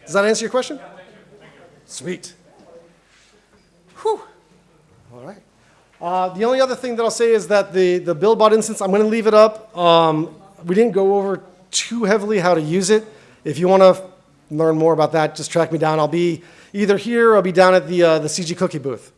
Does that answer your question? Sweet. Whew. Uh, the only other thing that I'll say is that the, the BuildBot instance, I'm going to leave it up. Um, we didn't go over too heavily how to use it. If you want to learn more about that, just track me down. I'll be either here or I'll be down at the, uh, the CG Cookie booth.